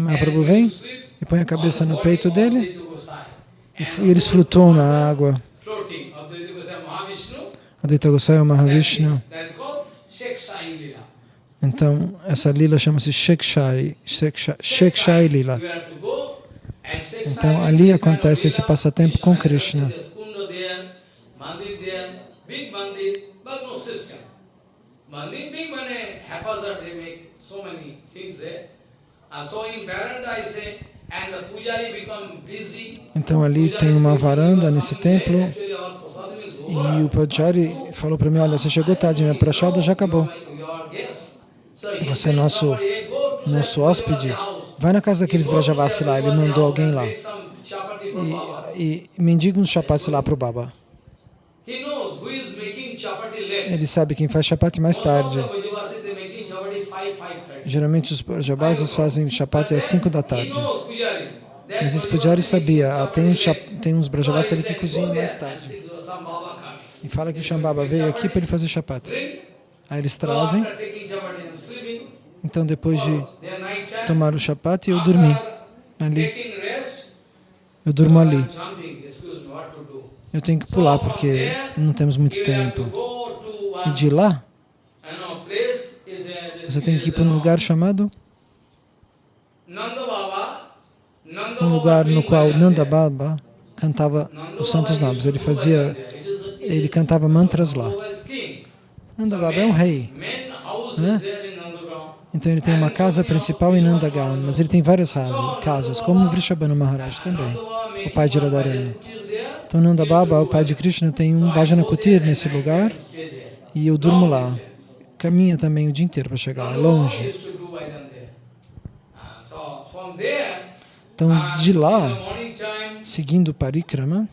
Mahaprabhu vem e põe a cabeça no peito dele e eles flutuam na água. Advaita Gosai é o Mahavishnu. Então, essa lila chama-se Shekshai, Shekshai Lila. Então, ali acontece esse passatempo com Krishna. Mandir, big money, haphazard, they make so many things there. Então ali tem uma varanda nesse templo e o Pujari falou para mim, olha, você chegou tarde, minha prachada já acabou. Você é nosso, nosso hóspede. Vai na casa daqueles Vrajavasi lá, ele mandou alguém lá. E, e mendiga uns chapates lá para o Baba. Ele sabe quem faz chapate mais tarde. Geralmente os Brajavasis fazem chapati às 5 da tarde. Mas esse Pujari sabia, ah, tem, um, tem uns Brajavasis ali que cozinham mais tarde. E fala que o Shambhava veio aqui para ele fazer chapati. Aí eles trazem. Então depois de tomar o chapati, eu dormi ali. Eu durmo ali. Eu tenho que pular porque não temos muito tempo. E de lá, você tem que ir para um lugar chamado um lugar no qual Nanda Baba cantava os santos nomes. Ele fazia, ele cantava mantras lá. Nanda Baba é um rei, né? Então ele tem uma casa principal em Nandagaon, mas ele tem várias casas, como Vrishabhanu Maharaj também, o pai de Radharani. Então Nanda Baba, o pai de Krishna, tem um Bhajana Kutir nesse lugar e eu durmo lá caminha também o dia inteiro para chegar lá, é longe. Então, de lá, seguindo o Parikrama,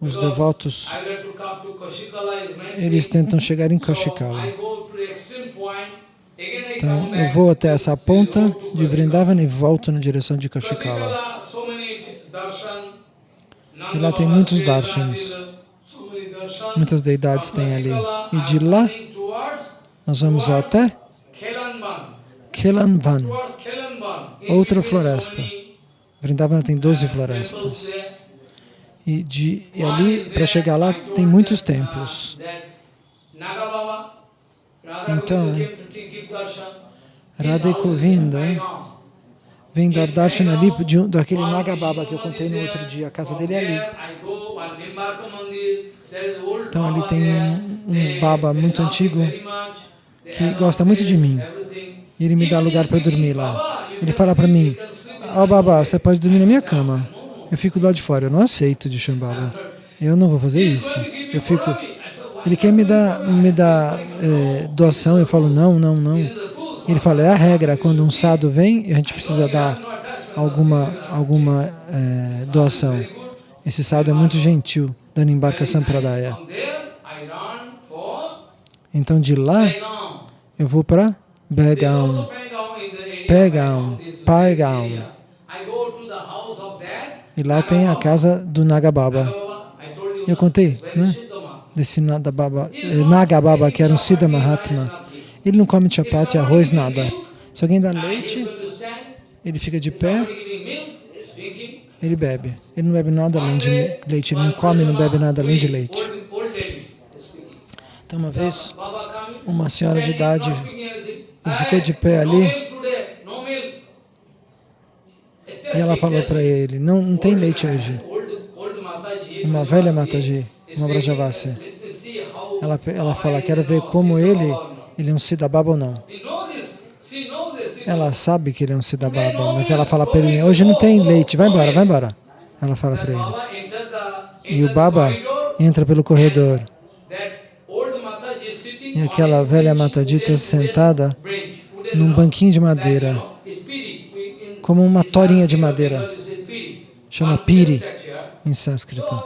os devotos eles tentam chegar em Kashikala. Então, eu vou até essa ponta de Vrindavan e volto na direção de Kashikala. E lá tem muitos darshans. Muitas deidades tem ali. E de lá, nós vamos até Kelanvan, outra floresta. Vrindavana tem 12 florestas. E, de, e ali, para chegar lá, tem muitos templos. Então, Radha Govinda vem dar darshan ali de daquele Nagababa que eu contei no outro dia. A casa dele é ali. Então ali tem um, um baba muito antigo que gosta muito de mim. E ele me dá lugar para dormir lá. Ele fala para mim, ó oh, baba, você pode dormir na minha cama. Eu fico lado de fora, eu não aceito de Shambhala. Eu não vou fazer isso. Eu fico... Ele quer me dar, me dar é, doação, eu falo não, não, não. Ele fala, é a regra, quando um sado vem, a gente precisa dar alguma, alguma é, doação. Esse sado é muito gentil, dando embarcação para Daya. Então de lá, eu vou para Begaon, Pegaon, Paigaon. E lá tem a casa do Nagababa. Eu contei, né? Desse Nagababa, eh, Nagababa que era um Siddha Mahatma. Ele não come chapati, arroz, nada. Se alguém dá leite, ele fica de pé, ele bebe. Ele não bebe nada além de leite, ele não come, não bebe nada além de leite. Então, uma vez, uma senhora de idade, ficou de pé ali, e ela falou para ele, não, não tem leite hoje. Uma velha Mataji, uma Brajavasi. Ela, ela fala, quero ver como ele ele é um Siddhababa ou não. Ela sabe que ele é um Siddhababa, mas ela fala para ele, hoje não tem leite, vai embora, vai embora. Ela fala para ele. E o Baba entra pelo corredor. Aquela velha Matadita sentada num banquinho de madeira, como uma torinha de madeira. Chama Piri em sânscrito.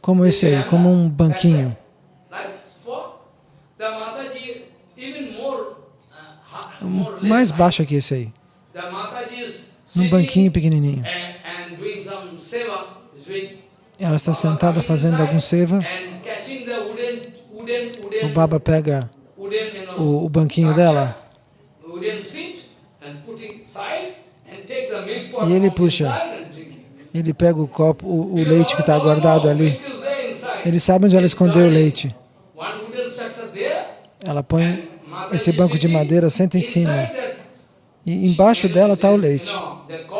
Como esse aí, como um banquinho. mais baixa que esse aí. Num banquinho pequenininho. Ela está sentada fazendo algum seva. O Baba pega o, o banquinho dela e ele puxa. Ele pega o copo, o, o leite que está guardado ali. Ele sabe onde ela escondeu o leite. Ela põe esse banco de madeira, senta em cima. E embaixo dela está o leite.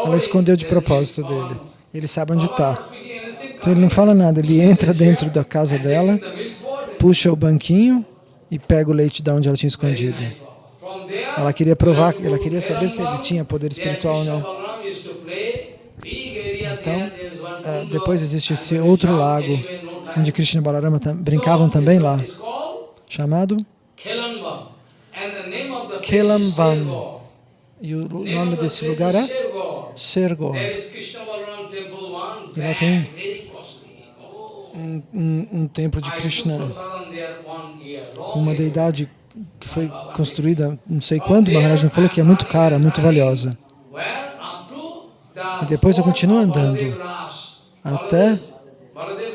Ela escondeu de propósito dele. Ele sabe onde está. Então ele não fala nada, ele entra dentro da casa dela, puxa o banquinho e pega o leite de onde ela tinha escondido. Ela queria provar, ela queria saber se ele tinha poder espiritual ou não. Então, eh, depois existe esse outro lago, onde Krishna e Balarama brincavam também lá, chamado Kelamvan. E o nome desse lugar é Sergor. E lá tem um, um, um templo de Krishna com uma deidade que foi construída não sei quando, Maharaj falou que é muito cara, muito valiosa. E depois eu continuo andando até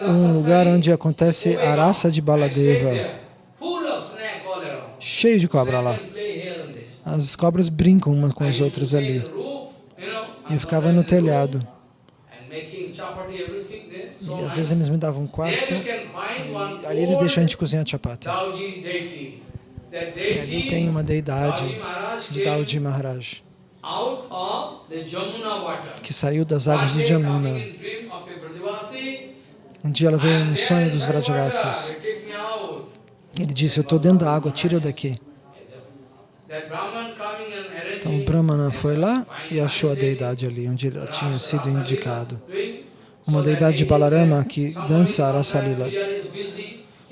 um lugar onde acontece a raça de Baladeva. Cheio de cobra lá. As cobras brincam umas com as outras ali. E eu ficava no telhado. E às vezes eles me davam um quarto, e ali eles deixam a gente cozinhar chapati. E ali tem uma deidade de Dauji Maharaj, que saiu das águas do Jamuna. Um dia ela veio no sonho dos Vrajavasis. Ele disse, eu estou dentro da água, tira eu daqui. Então o Brahmana foi lá e achou a deidade ali, onde ele tinha sido indicado. Uma deidade de Balarama que dança a Rasa Lila.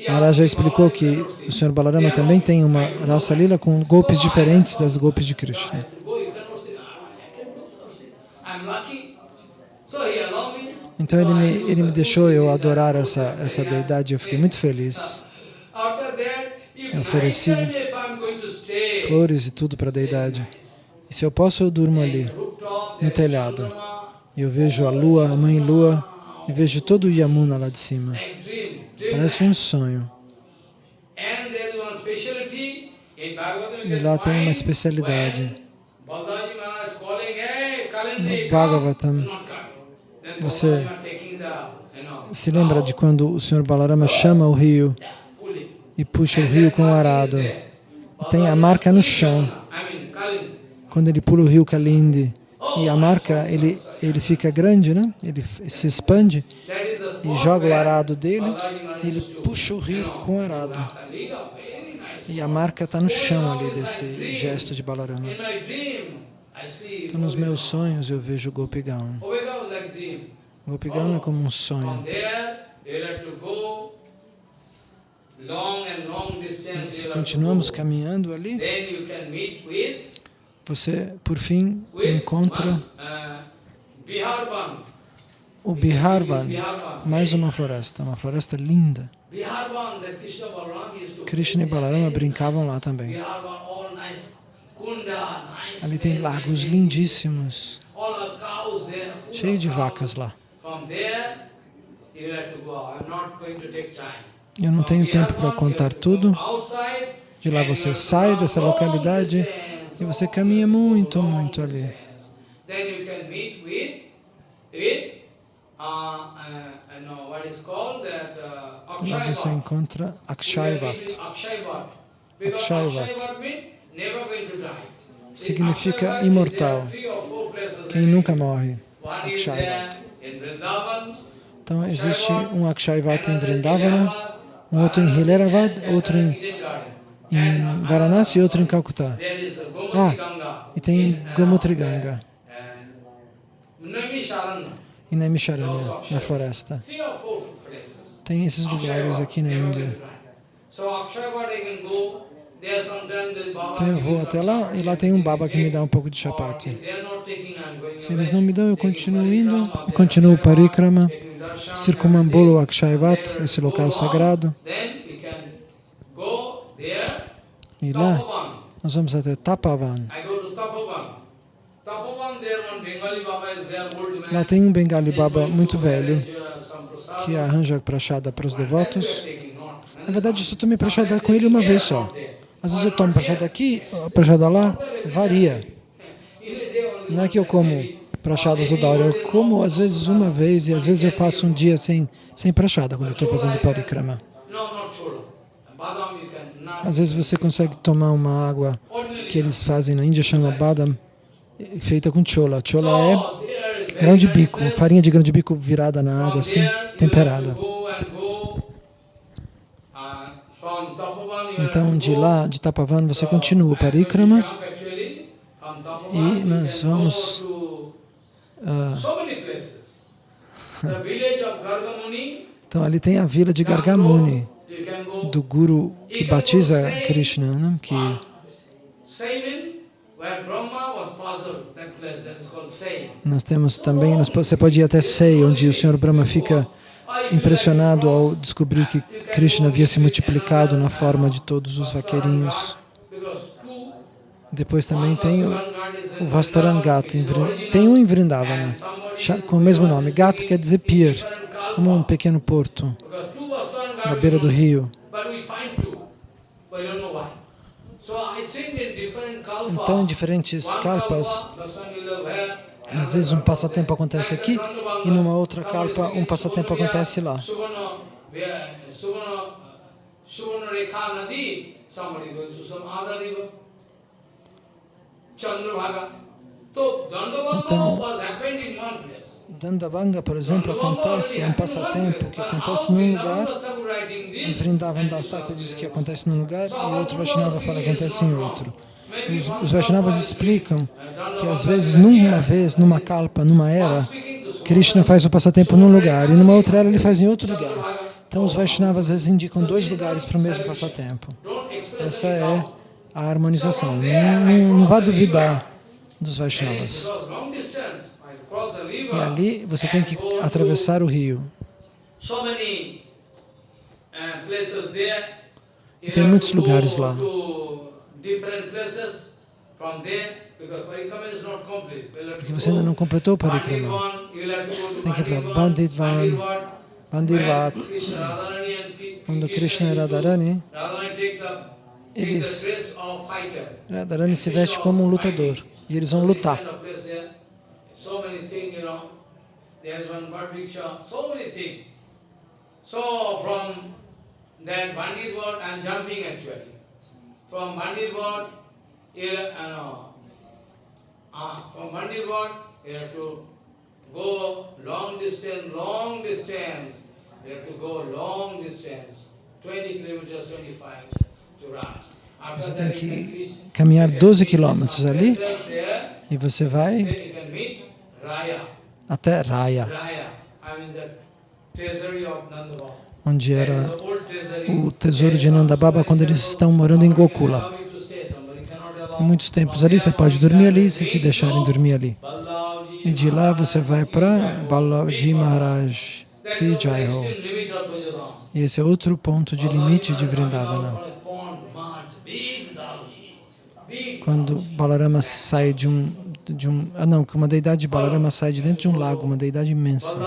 Maharaj já explicou que o Senhor Balarama também tem uma Rasa Lila com golpes diferentes das golpes de Krishna. Então ele me, ele me deixou eu adorar essa, essa deidade, eu fiquei muito feliz. Eu ofereci flores e tudo para a deidade. E se eu posso, eu durmo ali, no telhado. Eu vejo a lua, a mãe lua, e vejo todo o Yamuna lá de cima. Parece um sonho. E lá tem uma especialidade. No Bhagavatam, você se lembra de quando o Senhor Balarama chama o rio e puxa o rio com o arado. Tem a marca no chão. Quando ele pula o rio Kalindi, e a marca ele, ele fica grande, né? ele se expande e joga o arado dele e ele puxa o rio com o arado. E a marca está no chão ali desse gesto de Balarama. Então, nos meus sonhos eu vejo Gopigaon. Gopigaon é como um sonho. Se continuamos caminhando ali, você, por fim, encontra o Biharvan, mais uma floresta, uma floresta linda. Krishna e Balarama brincavam lá também. Ali tem lagos lindíssimos, cheio de vacas lá. Eu não tenho tempo para contar tudo. De lá você sai dessa localidade e você caminha muito, muito ali. Lá você encontra Akshayvat. Akshayvat significa imortal, quem nunca morre. Akshayvat. Então existe um Akshayvat em Vrindavana, um outro em Hileravat, outro em, em Varanasi e outro em Calcutá. Ah, e tem Gomutriganga. E Naimisharanya, na floresta. Tem esses lugares aqui na Índia. Então eu vou até lá e lá tem um baba que me dá um pouco de chapati. Se eles não me dão, eu continuo indo, eu continuo parikrama, circumambulo Akshayvat, esse local sagrado. E lá nós vamos até Tapavan. Lá tem um Bengali Baba muito velho que arranja prachada para os devotos. Na verdade, eu só tomei prachada com ele uma vez só. Às vezes eu tomo prachada aqui, prachada lá, varia. Não é que eu como prachada toda hora, eu como às vezes uma vez e às vezes eu faço um dia sem, sem prachada quando eu estou fazendo parikrama. Às vezes você consegue tomar uma água que eles fazem na Índia, chama badam, feita com chola. Chola é grão de bico, farinha de grão de bico virada na água, assim, temperada. Então, de lá, de Tapavan, você continua o parikrama e nós vamos... Uh, *laughs* então, ali tem a vila de Gargamuni, do Guru que batiza Krishna, né? que nós temos também, você pode ir até Sei, onde o Senhor Brahma fica impressionado ao descobrir que Krishna havia se multiplicado na forma de todos os vaqueirinhos. Depois também tem o, o Vastarangat, tem um em Vrindavana, com o mesmo nome. Gat quer dizer pier, como um pequeno porto, na beira do rio. Então, em diferentes kalpas, às vezes um passatempo acontece aqui e numa outra kalpa um passatempo acontece lá. Então, Dandavanga, por exemplo, acontece, é um passatempo que acontece num lugar, em Vrindavan Das Thakur diz que acontece num lugar, e outro Vaishnava fala que acontece em outro. Os, os Vaishnavas explicam que às vezes, numa vez, numa kalpa, numa era, Krishna faz o passatempo num lugar, e numa outra era ele faz em outro lugar. Então os Vaishnavas às vezes indicam dois lugares para o mesmo passatempo. Essa é a harmonização. Não, não, não vá duvidar dos Vaishnavas. E ali você tem que atravessar o rio. E tem muitos lugares lá. Porque você ainda não completou o Parikrama. Tem que ir para Banditvan, Bandirvat, quando Krishna e Radharani, eles, Radharani se veste como um lutador. e eles vão lutar. So many things. So from that Bandit word, I'm jumping actually. From Bandit you know, uh, from Bandit word, you have to go long distance, long distance. You have to go long distance, 20 kilometers, 25 to run. Você tem que caminhar 12 quilômetros ali e você vai até Raya, onde era o tesouro de Nandababa quando eles estão morando em Gokula. Em muitos tempos ali, você pode dormir ali se te deixarem dormir ali. E de lá você vai para Balaji Maharaj, Ki Jai Ho. E esse é outro ponto de limite de Vrindavana. Quando Balarama sai de um, de um... Ah não, que uma deidade de Balarama sai de dentro de um lago, uma deidade imensa.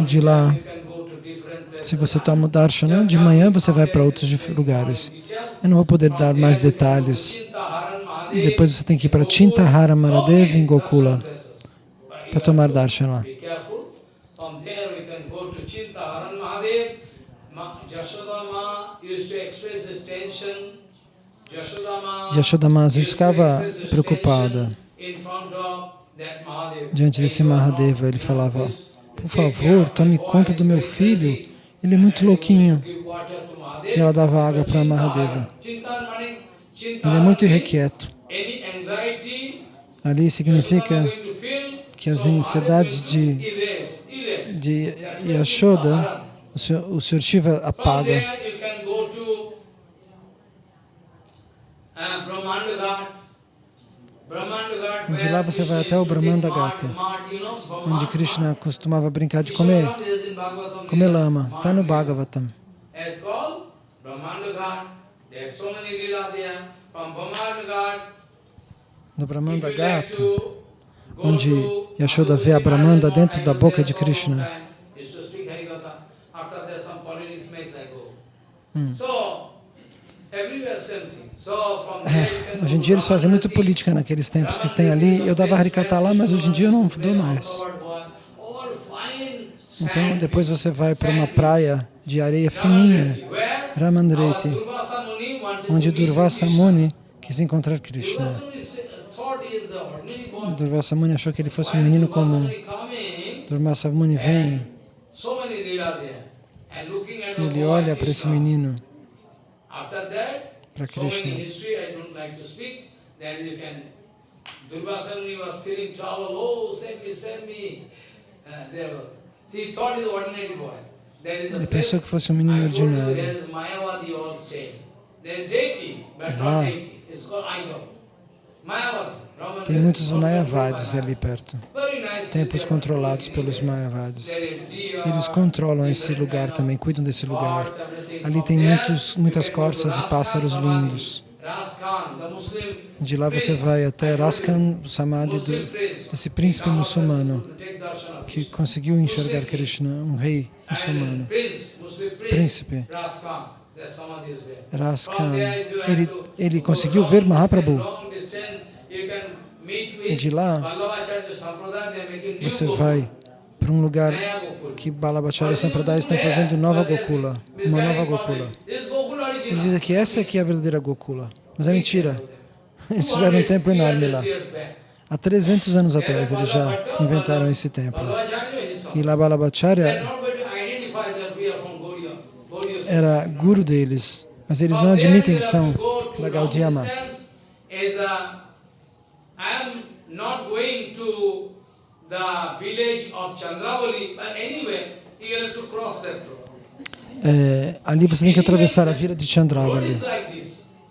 De lá, se você toma o darshana, de manhã você vai para outros lugares. Eu não vou poder dar mais detalhes. Depois você tem que ir para Chintahara Maradev em Gokula para tomar darshana. Yashodama às ficava preocupada diante desse Mahadeva. Ele falava, por favor, tome conta do meu filho, ele é muito louquinho. E ela dava água para Mahadeva. Ele é muito irrequieto. Ali significa que as ansiedades de, de Yashoda, o Sr. Shiva apaga. De lá você vai até o Brahmanda Gata, onde Krishna costumava brincar de comer, comer lama. Está no Bhagavatam. No Brahmanda Gata, onde Yashoda vê a Brahmanda dentro da boca de Krishna. Hum. É, hoje em dia eles fazem muito política naqueles tempos que tem ali. Eu dava Harikata lá, mas hoje em dia eu não dou mais. Então depois você vai para uma praia de areia fininha, Ramandreti, onde Durvasa Muni quis encontrar Krishna. Durvasa Muni achou que ele fosse um menino comum. Durvasa Muni vem, ele olha para esse menino para Krishna. Ele pensou que fosse um menino ordinário. Ah, tem muitos Mayavadis ali perto, templos controlados pelos Mayavadis. Eles controlam esse lugar também, cuidam desse lugar. Ali tem muitos, muitas corças e pássaros lindos. De lá você vai até Raskan Samadhi, do, desse príncipe muçulmano, que conseguiu enxergar Krishna, um rei muçulmano. Príncipe. Raskan. Ele, ele conseguiu ver Mahaprabhu. E de lá, você vai para um lugar que Balabhacharya Sampradaya estão fazendo nova Gokula, uma nova Gokula. Ele diz que essa aqui é a verdadeira Gokula, mas é mentira. *laughs* Eles fizeram um templo enorme lá. Há 300 anos atrás eles já inventaram esse templo. E lá Balabhacharya era guru deles, mas eles não admitem que são da Gaudiya Mata. É, ali você tem que atravessar a vila de Chandravali.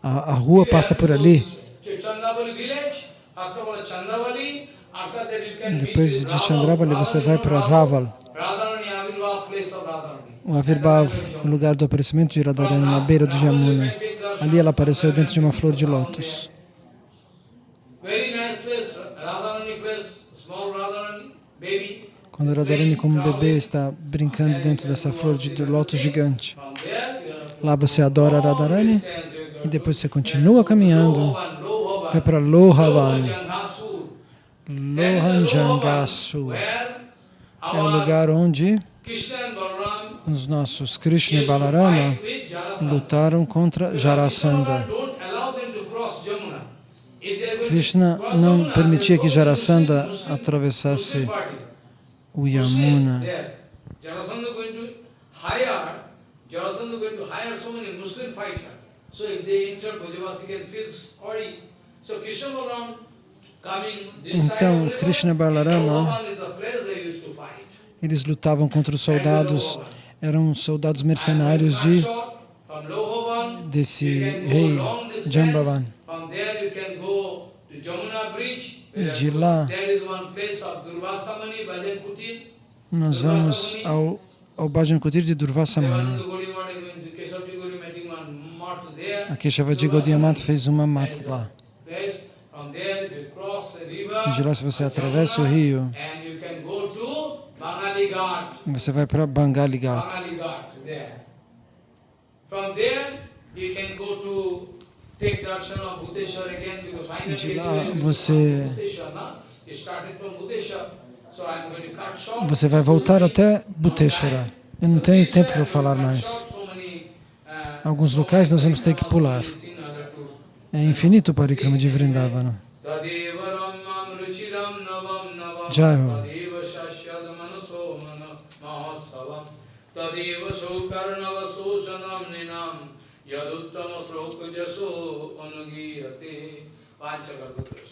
A, a rua passa por ali. Depois de Chandravali você vai para Raval, o Avirbhav, o lugar do aparecimento de Radharani, na beira do Jamuna. Ali ela apareceu dentro de uma flor de lótus. Quando Radharani, como bebê, está brincando dentro dessa flor de lótus gigante. Lá você adora Radharani e depois você continua caminhando, vai para Lohavan, Lohajangasur. Lohanjangasu. Where É o lugar onde os nossos Krishna e Balarama lutaram contra Jarasandha. Don't allow them to cross Jamuna. If they are going to Krishna não permitia que Jarasandha atravessasse o Yamuna. Então, Krishna e Balarama, eles lutavam contra os soldados, eram soldados mercenários de desse rei. Jambavan. From there you can go to Jamuna Bridge. where De lá- There is one place of Durvasamani, Bhajan Kutir. Nós vamos ao, ao Bhajan Kutir de Durvasamani. A Keshavaji Gaudiamat fez uma mata lá. E de lá, se você atravessa o rio, você vai para Bangali Ghat. From there you can go to de lá você, você vai voltar até Bhuteshwara. Eu não tenho tempo para falar mais. Alguns locais nós vamos ter que pular. É infinito o parikrama de Vrindavana. Jai जसो अनुगीयते पांचकल्पतरुष